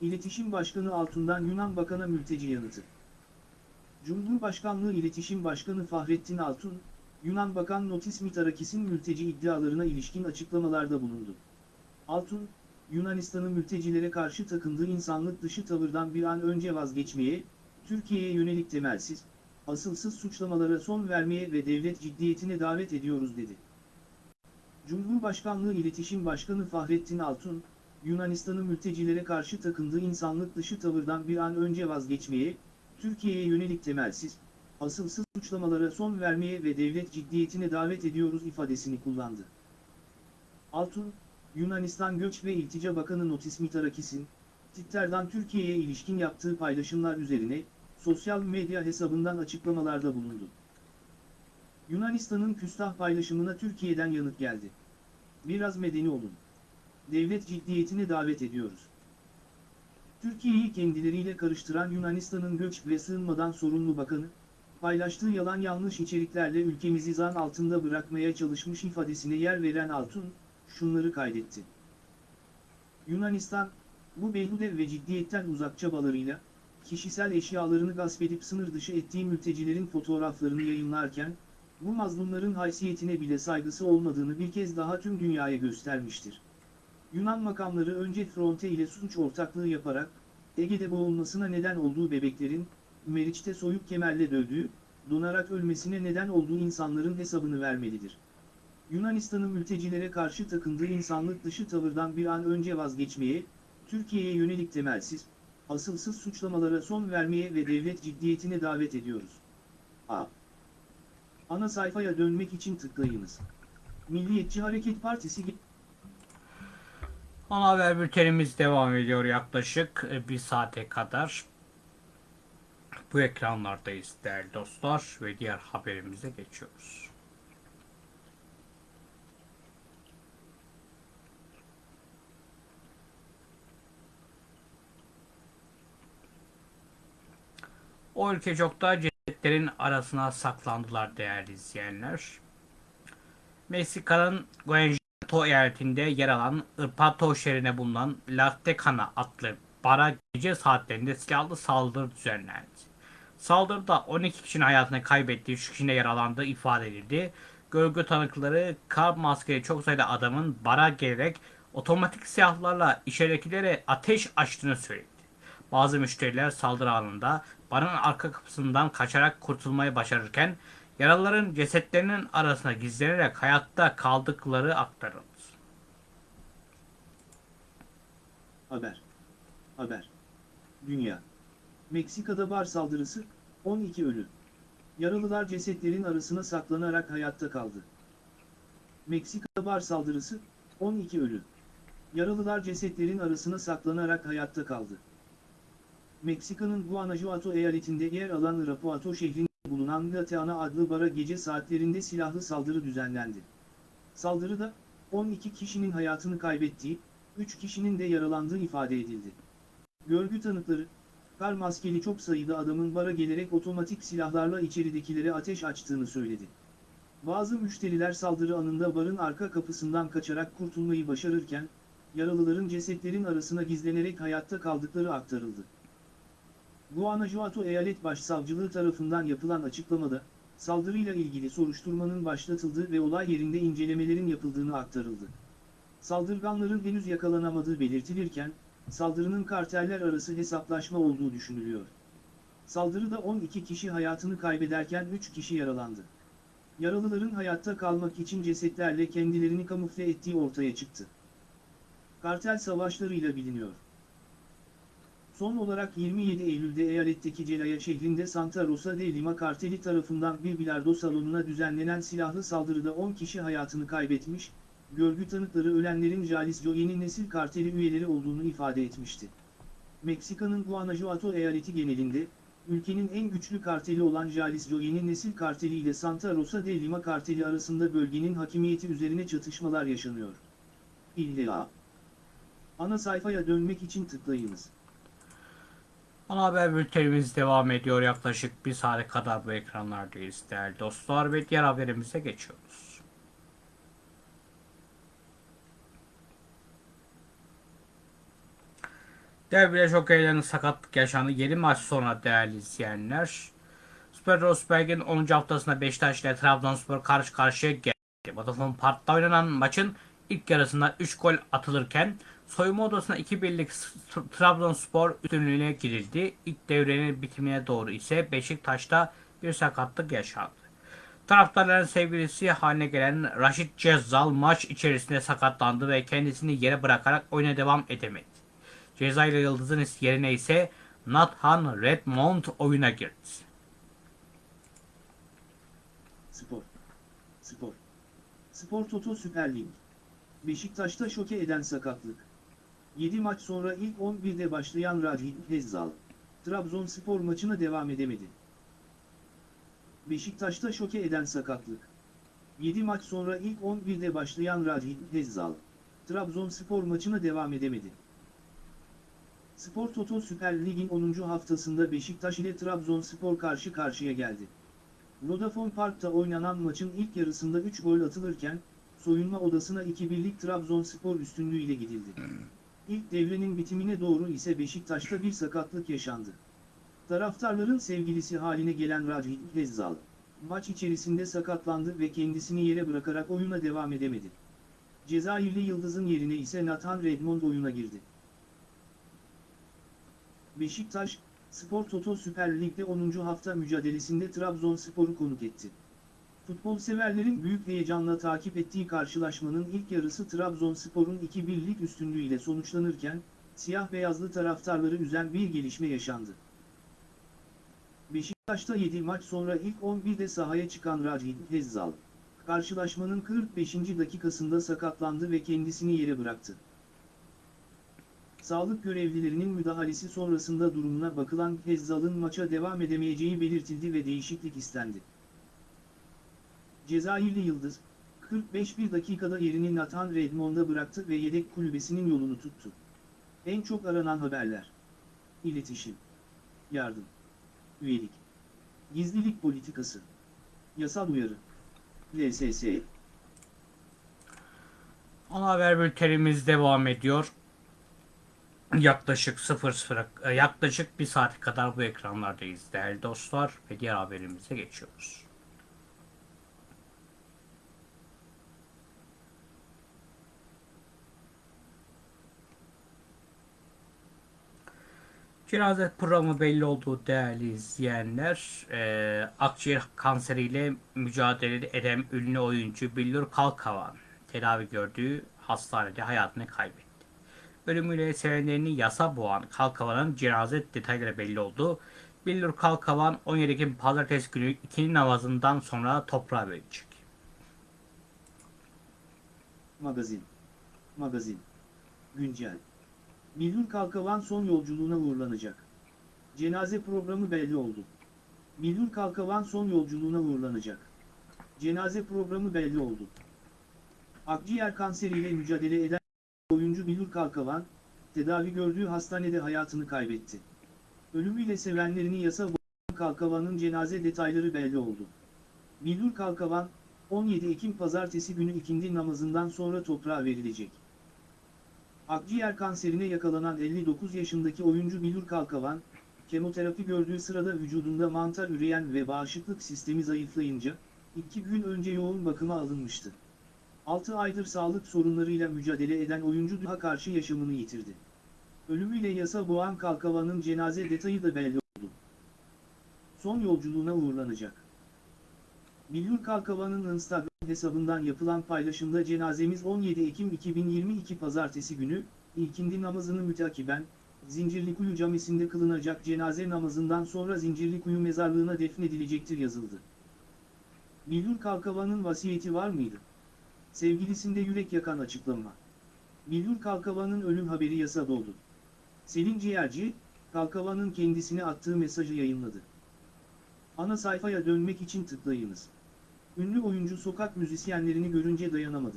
İletişim Başkanı Altun'dan Yunan Bakan'a mülteci yanıtı. Cumhurbaşkanlığı İletişim Başkanı Fahrettin Altun, Yunan Bakan Notis Mitarakis'in mülteci iddialarına ilişkin açıklamalarda bulundu. Altun, Yunanistan'ın mültecilere karşı takındığı insanlık dışı tavırdan bir an önce vazgeçmeye, Türkiye'ye yönelik temelsiz, asılsız suçlamalara son vermeye ve devlet ciddiyetine davet ediyoruz dedi. Cumhurbaşkanlığı İletişim Başkanı Fahrettin Altun, Yunanistan'ın mültecilere karşı takındığı insanlık dışı tavırdan bir an önce vazgeçmeye, Türkiye'ye yönelik temelsiz, asılsız suçlamalara son vermeye ve devlet ciddiyetine davet ediyoruz ifadesini kullandı. Altun, Yunanistan Göç ve İltica Bakanı Notis Mitarakis'in, Twitter'dan Türkiye'ye ilişkin yaptığı paylaşımlar üzerine, sosyal medya hesabından açıklamalarda bulundu. Yunanistan'ın küstah paylaşımına Türkiye'den yanıt geldi. Biraz medeni olun. Devlet ciddiyetine davet ediyoruz. Türkiye'yi kendileriyle karıştıran Yunanistan'ın göç ve sığınmadan sorumlu bakanı, paylaştığı yalan yanlış içeriklerle ülkemizi zan altında bırakmaya çalışmış ifadesine yer veren Altun, şunları kaydetti. Yunanistan, bu beyhude ve ciddiyetten uzak çabalarıyla, kişisel eşyalarını gasp edip sınır dışı ettiği mültecilerin fotoğraflarını yayınlarken, bu mazlumların haysiyetine bile saygısı olmadığını bir kez daha tüm dünyaya göstermiştir. Yunan makamları önce Fronte ile suç ortaklığı yaparak, Ege'de boğulmasına neden olduğu bebeklerin, Meriç'te soyup kemerle dövdüğü, donarak ölmesine neden olduğu insanların hesabını vermelidir. Yunanistan'ın mültecilere karşı takındığı insanlık dışı tavırdan bir an önce vazgeçmeye, Türkiye'ye yönelik temelsiz, asılsız suçlamalara son vermeye ve devlet ciddiyetine davet ediyoruz. A. Ana sayfaya dönmek için tıklayınız. Milliyetçi Hareket Partisi Ana haber bültenimiz devam ediyor yaklaşık e, bir saate kadar. Bu ekranlardayız değerli dostlar ve diğer haberimize geçiyoruz. O ülke çok da cesetlerin arasına saklandılar değerli izleyenler. Meksika'nın Guanajuato eyaletinde yer alan Irpato şehrine bulunan La adlı bara gece saatlerinde silahlı saldırı düzenlendi. Saldırıda 12 kişinin hayatını kaybettiği, 3 kişinin yaralandığı ifade edildi. Görgü tanıkları kar maskeli çok sayıda adamın bara gelerek otomatik silahlarla içeridekilere ateş açtığını söyledi. Bazı müşteriler saldırı anında barın arka kapısından kaçarak kurtulmayı başarırken yaralıların cesetlerinin arasına gizlenerek hayatta kaldıkları aktarıldı. Haber. Haber. Dünya. Meksika'da bar saldırısı, 12 ölü. Yaralılar cesetlerin arasına saklanarak hayatta kaldı. Meksika'da bar saldırısı, 12 ölü. Yaralılar cesetlerin arasına saklanarak hayatta kaldı. Meksika'nın Guanajuato eyaletinde yer alan Irapuato şehrinde bulunan La Teana adlı bara gece saatlerinde silahlı saldırı düzenlendi. Saldırıda, 12 kişinin hayatını kaybettiği, 3 kişinin de yaralandığı ifade edildi. Görgü tanıkları, kar maskeli çok sayıda adamın bara gelerek otomatik silahlarla içeridekilere ateş açtığını söyledi. Bazı müşteriler saldırı anında barın arka kapısından kaçarak kurtulmayı başarırken, yaralıların cesetlerin arasına gizlenerek hayatta kaldıkları aktarıldı. Guanajuato Eyalet Başsavcılığı tarafından yapılan açıklamada, saldırıyla ilgili soruşturmanın başlatıldığı ve olay yerinde incelemelerin yapıldığını aktarıldı. Saldırganların henüz yakalanamadığı belirtilirken, saldırının karteller arası hesaplaşma olduğu düşünülüyor. Saldırıda 12 kişi hayatını kaybederken 3 kişi yaralandı. Yaralıların hayatta kalmak için cesetlerle kendilerini kamufle ettiği ortaya çıktı. Kartel savaşlarıyla biliniyor. Son olarak 27 Eylül'de eyaletteki Celaya şehrinde Santa Rosa de Lima karteli tarafından bir bilardo salonuna düzenlenen silahlı saldırıda 10 kişi hayatını kaybetmiş, görgü tanıkları ölenlerin Jalisco yeni nesil karteli üyeleri olduğunu ifade etmişti. Meksika'nın Guanajuato eyaleti genelinde, ülkenin en güçlü karteli olan Jalisco yeni nesil karteli ile Santa Rosa de Lima karteli arasında bölgenin hakimiyeti üzerine çatışmalar yaşanıyor. İlla. Ana sayfaya dönmek için tıklayınız. Ana haber bültenimiz devam ediyor. Yaklaşık bir saate kadar bu ekranlardayız değerli dostlar ve diğer haberimize geçiyoruz. Devre çok eğlenceli sakatlık yaşandı. 7 maç sonra değerli izleyenler. Süper Rosberg'in 10. haftasında Beşiktaş ile Trabzonspor karşı karşıya geldi. Vodafone Park'ta oynanan maçın ilk yarısında 3 gol atılırken soyunma odasına 2-1'lik Trabzonspor üstünlüğüne girildi. İlk devrenin bitimine doğru ise Beşiktaş'ta bir sakatlık yaşandı. Taraftarların sevgilisi haline gelen Raşit Cezzal maç içerisinde sakatlandı ve kendisini yere bırakarak oyuna devam edemedi. Cezayirli Yıldız'ın yerine ise Nathan Redmond oyuna girdi. Spor. Spor. Spor Toto Süper Lig. Beşiktaş'ta şoke eden sakatlık. 7 maç sonra ilk 11'de başlayan Radhi Hezzal, Trabzonspor maçına devam edemedi. Beşiktaş'ta şoke eden sakatlık. 7 maç sonra ilk 11'de başlayan Radhi Hezzal, Trabzonspor maçına devam edemedi. Spor Toto Süper Lig'in 10. haftasında Beşiktaş ile Trabzonspor karşı karşıya geldi. Vodafone Park'ta oynanan maçın ilk yarısında 3 gol atılırken, soyunma odasına 2-1'lik Trabzonspor üstünlüğüyle gidildi. İlk devrenin bitimine doğru ise Beşiktaş'ta bir sakatlık yaşandı. Taraftarların sevgilisi haline gelen Radhi Hezzal, maç içerisinde sakatlandı ve kendisini yere bırakarak oyuna devam edemedi. Cezayirli Yıldız'ın yerine ise Nathan Redmond oyuna girdi. Beşiktaş, Spor Toto Süper Lig'de 10. hafta mücadelesinde Trabzonspor'u konuk etti. Futbol severlerin büyük heyecanla takip ettiği karşılaşmanın ilk yarısı Trabzonspor'un 2-1'lik üstünlüğüyle sonuçlanırken, siyah beyazlı taraftarları üzen bir gelişme yaşandı. Beşiktaş'ta 7 maç sonra ilk 11'de sahaya çıkan Rajid Hezzal, karşılaşmanın 45. dakikasında sakatlandı ve kendisini yere bıraktı. Sağlık görevlilerinin müdahalesi sonrasında durumuna bakılan Hezzal'ın maça devam edemeyeceği belirtildi ve değişiklik istendi. Cezayirli Yıldız, 45 bir dakikada yerini Nathan Redmond'a bıraktı ve yedek kulübesinin yolunu tuttu. En çok aranan haberler. İletişim. Yardım. Üyelik. Gizlilik politikası. Yasal uyarı. LSS. Ana haber bültenimiz devam ediyor. Yaklaşık 00 e, yaklaşık bir saat kadar bu ekranlardayız değerli dostlar ve diğer haberimize geçiyoruz. Cenaze programı belli olduğu değerli izleyenler, e, akciğer kanseriyle mücadele eden ünlü oyuncu Billur Kalkavan tedavi gördüğü hastanede hayatını kaybetti. Ölümüyle sevenlerini yasa boğan Kalkavan'ın cenaze detayları belli oldu. Billur Kalkavan 17 Ekim Pazartesi günü ikindi namazından sonra toprağa verecek. Magazin. Magazin. Güncel. Milhur Kalkavan son yolculuğuna uğurlanacak. Cenaze programı belli oldu. Milhur Kalkavan son yolculuğuna uğurlanacak. Cenaze programı belli oldu. Akciğer kanseriyle mücadele eden oyuncu Milhur Kalkavan, tedavi gördüğü hastanede hayatını kaybetti. Ölümüyle sevenlerini yasa boğan Kalkavan'ın cenaze detayları belli oldu. Milhur Kalkavan, 17 Ekim Pazartesi günü ikindi namazından sonra toprağa verilecek. Akciğer kanserine yakalanan 59 yaşındaki oyuncu Milur Kalkavan, kemoterapi gördüğü sırada vücudunda mantar üreyen ve bağışıklık sistemi zayıflayınca, iki gün önce yoğun bakıma alınmıştı. 6 aydır sağlık sorunlarıyla mücadele eden oyuncu daha karşı yaşamını yitirdi. Ölümüyle yasa boğan Kalkavan'ın cenaze detayı da belli oldu. Son yolculuğuna uğurlanacak. Milhur Kalkavan'ın Instagram hesabından yapılan paylaşımda cenazemiz 17 Ekim 2022 Pazartesi günü, ilkindi namazını mütakiben, Zincirlikuyu Camisi'nde kılınacak cenaze namazından sonra Zincirlikuyu mezarlığına defnedilecektir yazıldı. Bildur Kalkavan'ın vasiyeti var mıydı? Sevgilisinde yürek yakan açıklama. Bildur Kalkavan'ın ölüm haberi yasa doldu. Selin Ciğerci, Kalkavan'ın kendisine attığı mesajı yayınladı. Ana sayfaya dönmek için tıklayınız. Ünlü oyuncu sokak müzisyenlerini görünce dayanamadı.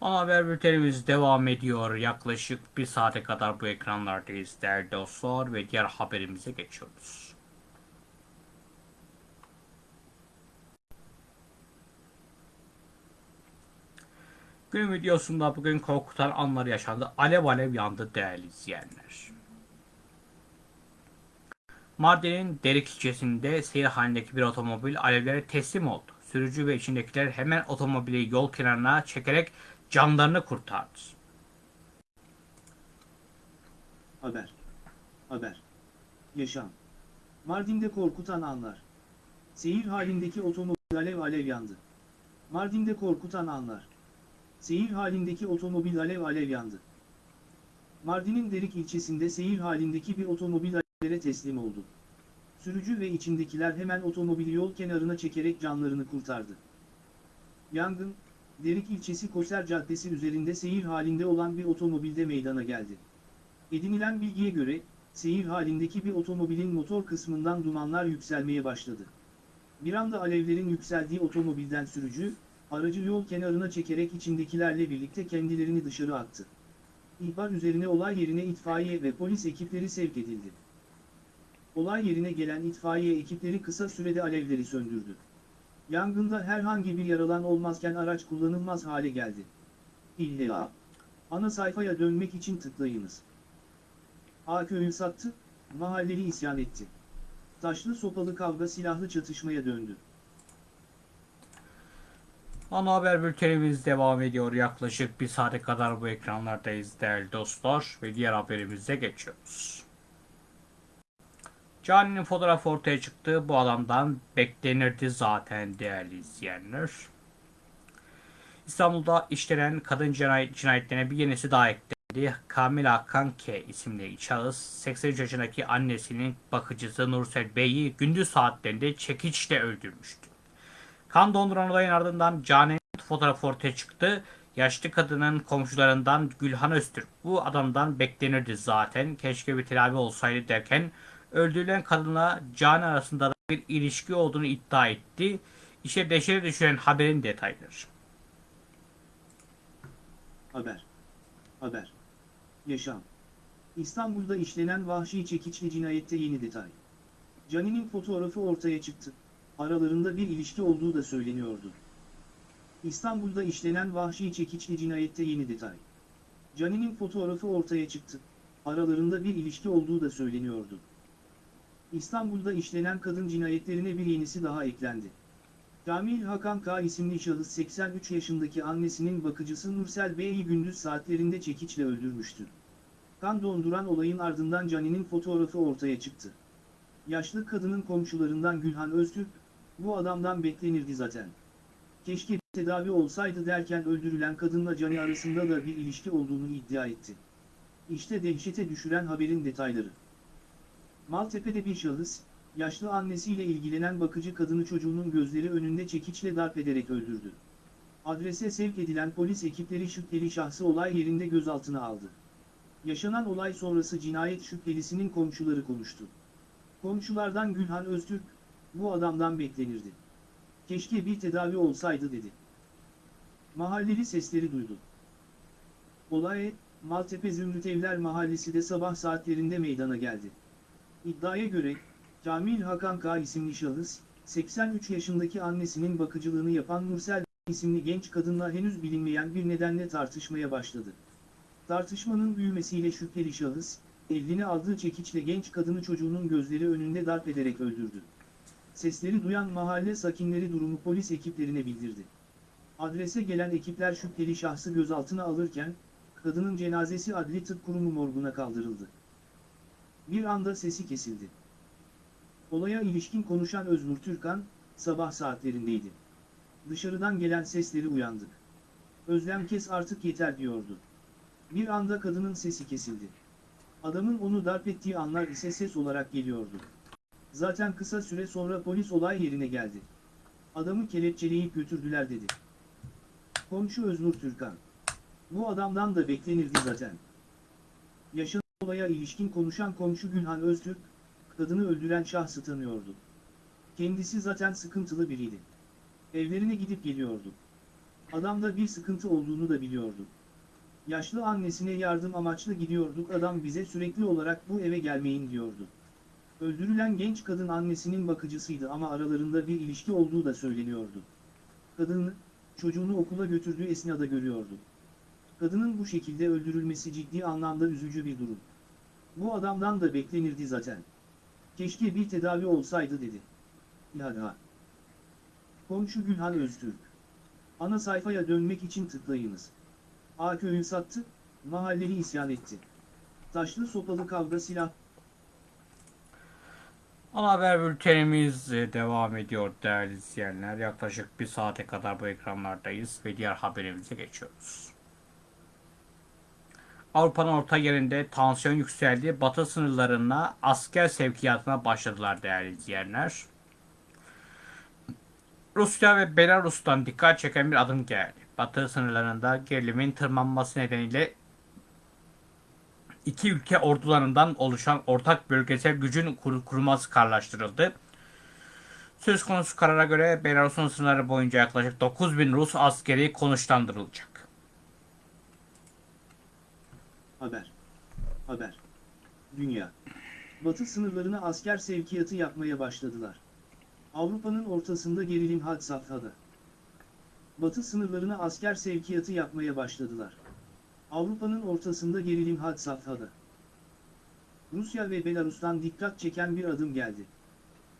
Ana haber bültenimiz devam ediyor. Yaklaşık bir saate kadar bu ekranlardayız değerli dostlar ve diğer haberimize geçiyoruz. Günün videosunda bugün korkutan anlar yaşandı. Alev alev yandı değerli izleyenler. Mardin'in Derik ilçesinde seyir halindeki bir otomobil alevlere teslim oldu. Sürücü ve içindekiler hemen otomobili yol kenarına çekerek canlarını kurtardı. Haber. Haber. Yaşam. Mardin'de korkutan anlar. Seyir halindeki otomobil alev alev yandı. Mardin'de korkutan anlar. Seyir halindeki otomobil alev alev yandı. Mardin'in Derik ilçesinde seyir halindeki bir otomobil alevlere teslim oldu. Sürücü ve içindekiler hemen otomobili yol kenarına çekerek canlarını kurtardı. Yangın, Derik ilçesi Koser Caddesi üzerinde seyir halinde olan bir otomobilde meydana geldi. Edinilen bilgiye göre, seyir halindeki bir otomobilin motor kısmından dumanlar yükselmeye başladı. Bir anda alevlerin yükseldiği otomobilden sürücü, aracı yol kenarına çekerek içindekilerle birlikte kendilerini dışarı attı. İhbar üzerine olay yerine itfaiye ve polis ekipleri sevk edildi. Olay yerine gelen itfaiye ekipleri kısa sürede alevleri söndürdü. Yangında herhangi bir yaralan olmazken araç kullanılmaz hale geldi. İlla. Ana sayfaya dönmek için tıklayınız. A köyü sattı, mahalleli isyan etti. Taşlı sopalı kavga silahlı çatışmaya döndü. Ana haber bültenimiz devam ediyor. Yaklaşık bir saate kadar bu ekranlardayız değerli dostlar ve diğer haberimize geçiyoruz. Cani'nin fotoğrafı ortaya çıktı. Bu adamdan beklenirdi zaten değerli izleyenler. İstanbul'da işlenen kadın cinayet, cinayetlerine bir yenisi daha eklendi. Kamila Kanke isimli şahıs 83 yaşındaki annesinin bakıcısı Nursel Bey'i gündüz saatlerinde çekiçle öldürmüştü. Kan donduran olayın ardından Cane'nin fotoğrafı ortaya çıktı. Yaşlı kadının komşularından Gülhan Öztürk bu adamdan beklenirdi zaten keşke bir tedavi olsaydı derken öldürülen kadınla Cane arasında da bir ilişki olduğunu iddia etti. İşe deşire düşüren haberin detayları. Haber. Haber. Yaşam. İstanbul'da işlenen vahşi çekiçli cinayette yeni detay. Cani'nin fotoğrafı ortaya çıktı. Aralarında bir ilişki olduğu da söyleniyordu. İstanbul'da işlenen vahşi çekiçli cinayette yeni detay. Cani'nin fotoğrafı ortaya çıktı. Aralarında bir ilişki olduğu da söyleniyordu. İstanbul'da işlenen kadın cinayetlerine bir yenisi daha eklendi. Kamil Hakan K. isimli şahıs 83 yaşındaki annesinin bakıcısı Nursel Bey'i gündüz saatlerinde çekiçle öldürmüştü. Kan donduran olayın ardından Cani'nin fotoğrafı ortaya çıktı. Yaşlı kadının komşularından Gülhan Öztürk, bu adamdan beklenirdi zaten. Keşke tedavi olsaydı derken öldürülen kadınla Cani arasında da bir ilişki olduğunu iddia etti. İşte dehşete düşüren haberin detayları. Maltepe'de bir şahıs, yaşlı annesiyle ilgilenen bakıcı kadını çocuğunun gözleri önünde çekiçle darp ederek öldürdü. Adrese sevk edilen polis ekipleri şüpheli şahsı olay yerinde gözaltına aldı. Yaşanan olay sonrası cinayet şüphelisinin komşuları konuştu. Komşulardan Gülhan Öztürk, bu adamdan beklenirdi. Keşke bir tedavi olsaydı dedi. Mahalleli sesleri duydu. Olay, Maltepe Zümrüt Evler Mahallesi de sabah saatlerinde meydana geldi. İddiaya göre, Kamil Hakan K. isimli şahıs, 83 yaşındaki annesinin bakıcılığını yapan Nursel isimli genç kadınla henüz bilinmeyen bir nedenle tartışmaya başladı. Tartışmanın büyümesiyle şüpheli şahıs, eline aldığı çekiçle genç kadını çocuğunun gözleri önünde darp ederek öldürdü. Sesleri duyan mahalle sakinleri durumu polis ekiplerine bildirdi. Adrese gelen ekipler şüpheli şahsı gözaltına alırken, kadının cenazesi Adli Tıp Kurumu morguna kaldırıldı. Bir anda sesi kesildi. Olaya ilişkin konuşan Öznur Türkan, sabah saatlerindeydi. Dışarıdan gelen sesleri uyandık. Özlem kes artık yeter diyordu. Bir anda kadının sesi kesildi. Adamın onu darp ettiği anlar ise ses olarak geliyordu. Zaten kısa süre sonra polis olay yerine geldi. Adamı kelepçeleyip götürdüler dedi. Komşu Öznur Türkan. Bu adamdan da beklenirdi zaten. Yaşanan olaya ilişkin konuşan komşu Gülhan Öztürk, kadını öldüren şahsı tanıyordu. Kendisi zaten sıkıntılı biriydi. Evlerine gidip geliyordu. Adamda bir sıkıntı olduğunu da biliyordu. Yaşlı annesine yardım amaçlı gidiyorduk adam bize sürekli olarak bu eve gelmeyin diyordu. Öldürülen genç kadın annesinin bakıcısıydı ama aralarında bir ilişki olduğu da söyleniyordu. Kadını, çocuğunu okula götürdüğü esnada görüyordu. Kadının bu şekilde öldürülmesi ciddi anlamda üzücü bir durum. Bu adamdan da beklenirdi zaten. Keşke bir tedavi olsaydı dedi. İHA. Komşu Gülhan Öztürk. Ana sayfaya dönmek için tıklayınız. A köyü sattı, mahalleli isyan etti. Taşlı sopalı kavga silah Ana haber bültenimiz e, devam ediyor değerli izleyenler. Yaklaşık bir saate kadar bu ekranlardayız ve diğer haberimize geçiyoruz. Avrupa'nın orta yerinde tansiyon yükseldi. Batı sınırlarına asker sevkiyatına başladılar değerli izleyenler. Rusya ve Belarus'tan dikkat çeken bir adım geldi. Batı sınırlarında gerilimin tırmanması nedeniyle iki ülke ordularından oluşan ortak bölgesel gücün kur- kurulması kararlaştırıldı. Söz konusu karara göre Belarus'un sınırları boyunca yaklaşık 9000 Rus askeri konuşlandırılacak. Haber. Haber. Dünya. Batı sınırlarına asker sevkiyatı yapmaya başladılar. Avrupa'nın ortasında gerilim had safhada. Batı sınırlarına asker sevkiyatı yapmaya başladılar. Avrupa'nın ortasında gerilim had safhada. Rusya ve Belarus'tan dikkat çeken bir adım geldi.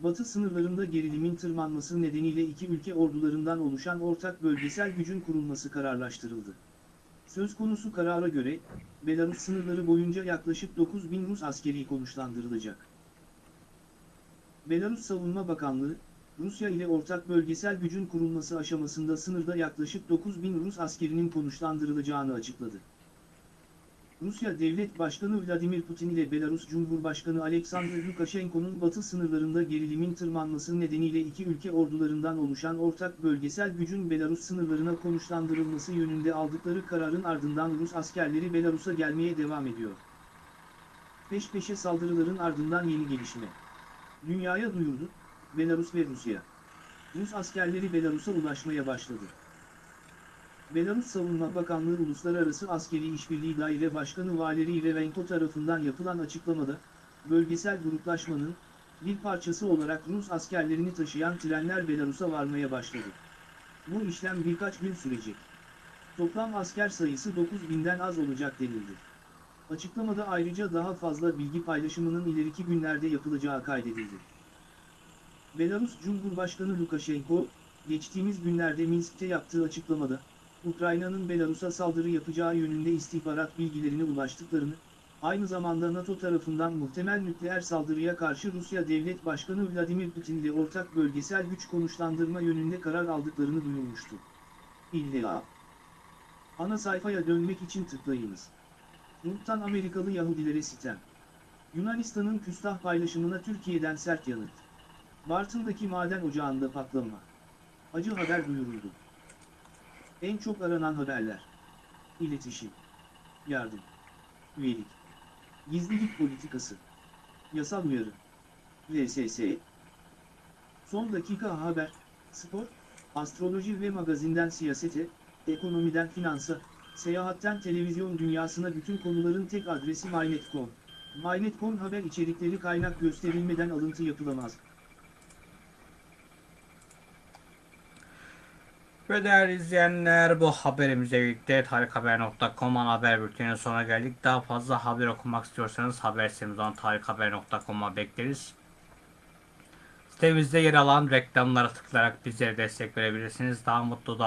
Batı sınırlarında gerilimin tırmanması nedeniyle iki ülke ordularından oluşan ortak bölgesel gücün kurulması kararlaştırıldı. Söz konusu karara göre, Belarus sınırları boyunca yaklaşık 9000 Rus askeri konuşlandırılacak. Belarus Savunma Bakanlığı, Rusya ile ortak bölgesel gücün kurulması aşamasında sınırda yaklaşık 9000 Rus askerinin konuşlandırılacağını açıkladı. Rusya Devlet Başkanı Vladimir Putin ile Belarus Cumhurbaşkanı Alexander Lukashenko'nun batı sınırlarında gerilimin tırmanması nedeniyle iki ülke ordularından oluşan ortak bölgesel gücün Belarus sınırlarına konuşlandırılması yönünde aldıkları kararın ardından Rus askerleri Belarus'a gelmeye devam ediyor. Peş peşe saldırıların ardından yeni gelişme. Dünyaya duyurdu, Belarus ve Rusya. Rus askerleri Belarus'a ulaşmaya başladı. Belarus Savunma Bakanlığı Uluslararası Askeri İşbirliği Daire Başkanı Valeri Irevenko tarafından yapılan açıklamada, bölgesel gruplaşmanın, bir parçası olarak Rus askerlerini taşıyan trenler Belarus'a varmaya başladı. Bu işlem birkaç gün sürecek. Toplam asker sayısı 9000'den az olacak denildi. Açıklamada ayrıca daha fazla bilgi paylaşımının ileriki günlerde yapılacağı kaydedildi. Belarus Cumhurbaşkanı Lukashenko, geçtiğimiz günlerde Minsk'te yaptığı açıklamada, Ukrayna'nın Belarus'a saldırı yapacağı yönünde istihbarat bilgilerine ulaştıklarını, aynı zamanda NATO tarafından muhtemel nükleer saldırıya karşı Rusya Devlet Başkanı Vladimir Putin ile ortak bölgesel güç konuşlandırma yönünde karar aldıklarını duyurmuştu. İlla. Ana sayfaya dönmek için tıklayınız. Nurt'tan Amerikalı Yahudilere sitem. Yunanistan'ın küstah paylaşımına Türkiye'den sert yanıt. Bartın'daki maden ocağında patlama. Acı haber duyuruldu. En çok aranan haberler. İletişim. Yardım. Üyelik. Gizlilik politikası. Yasal uyarı. VSS. Son dakika haber, spor, astroloji ve magazinden siyasete, ekonomiden finansa, seyahatten televizyon dünyasına bütün konuların tek adresi MyNet.com. MyNet.com haber içerikleri kaynak gösterilmeden alıntı yapılamaz. Ve değerli izleyenler bu haberimizle birlikte tarikhaber.com ana haber bülteninin sonuna geldik. Daha fazla haber okumak istiyorsanız haber sitemiz olan tarikhaber.com'a bekleriz. Sitemizde yer alan reklamlara tıklayarak bizlere destek verebilirsiniz. Daha mutlu, daha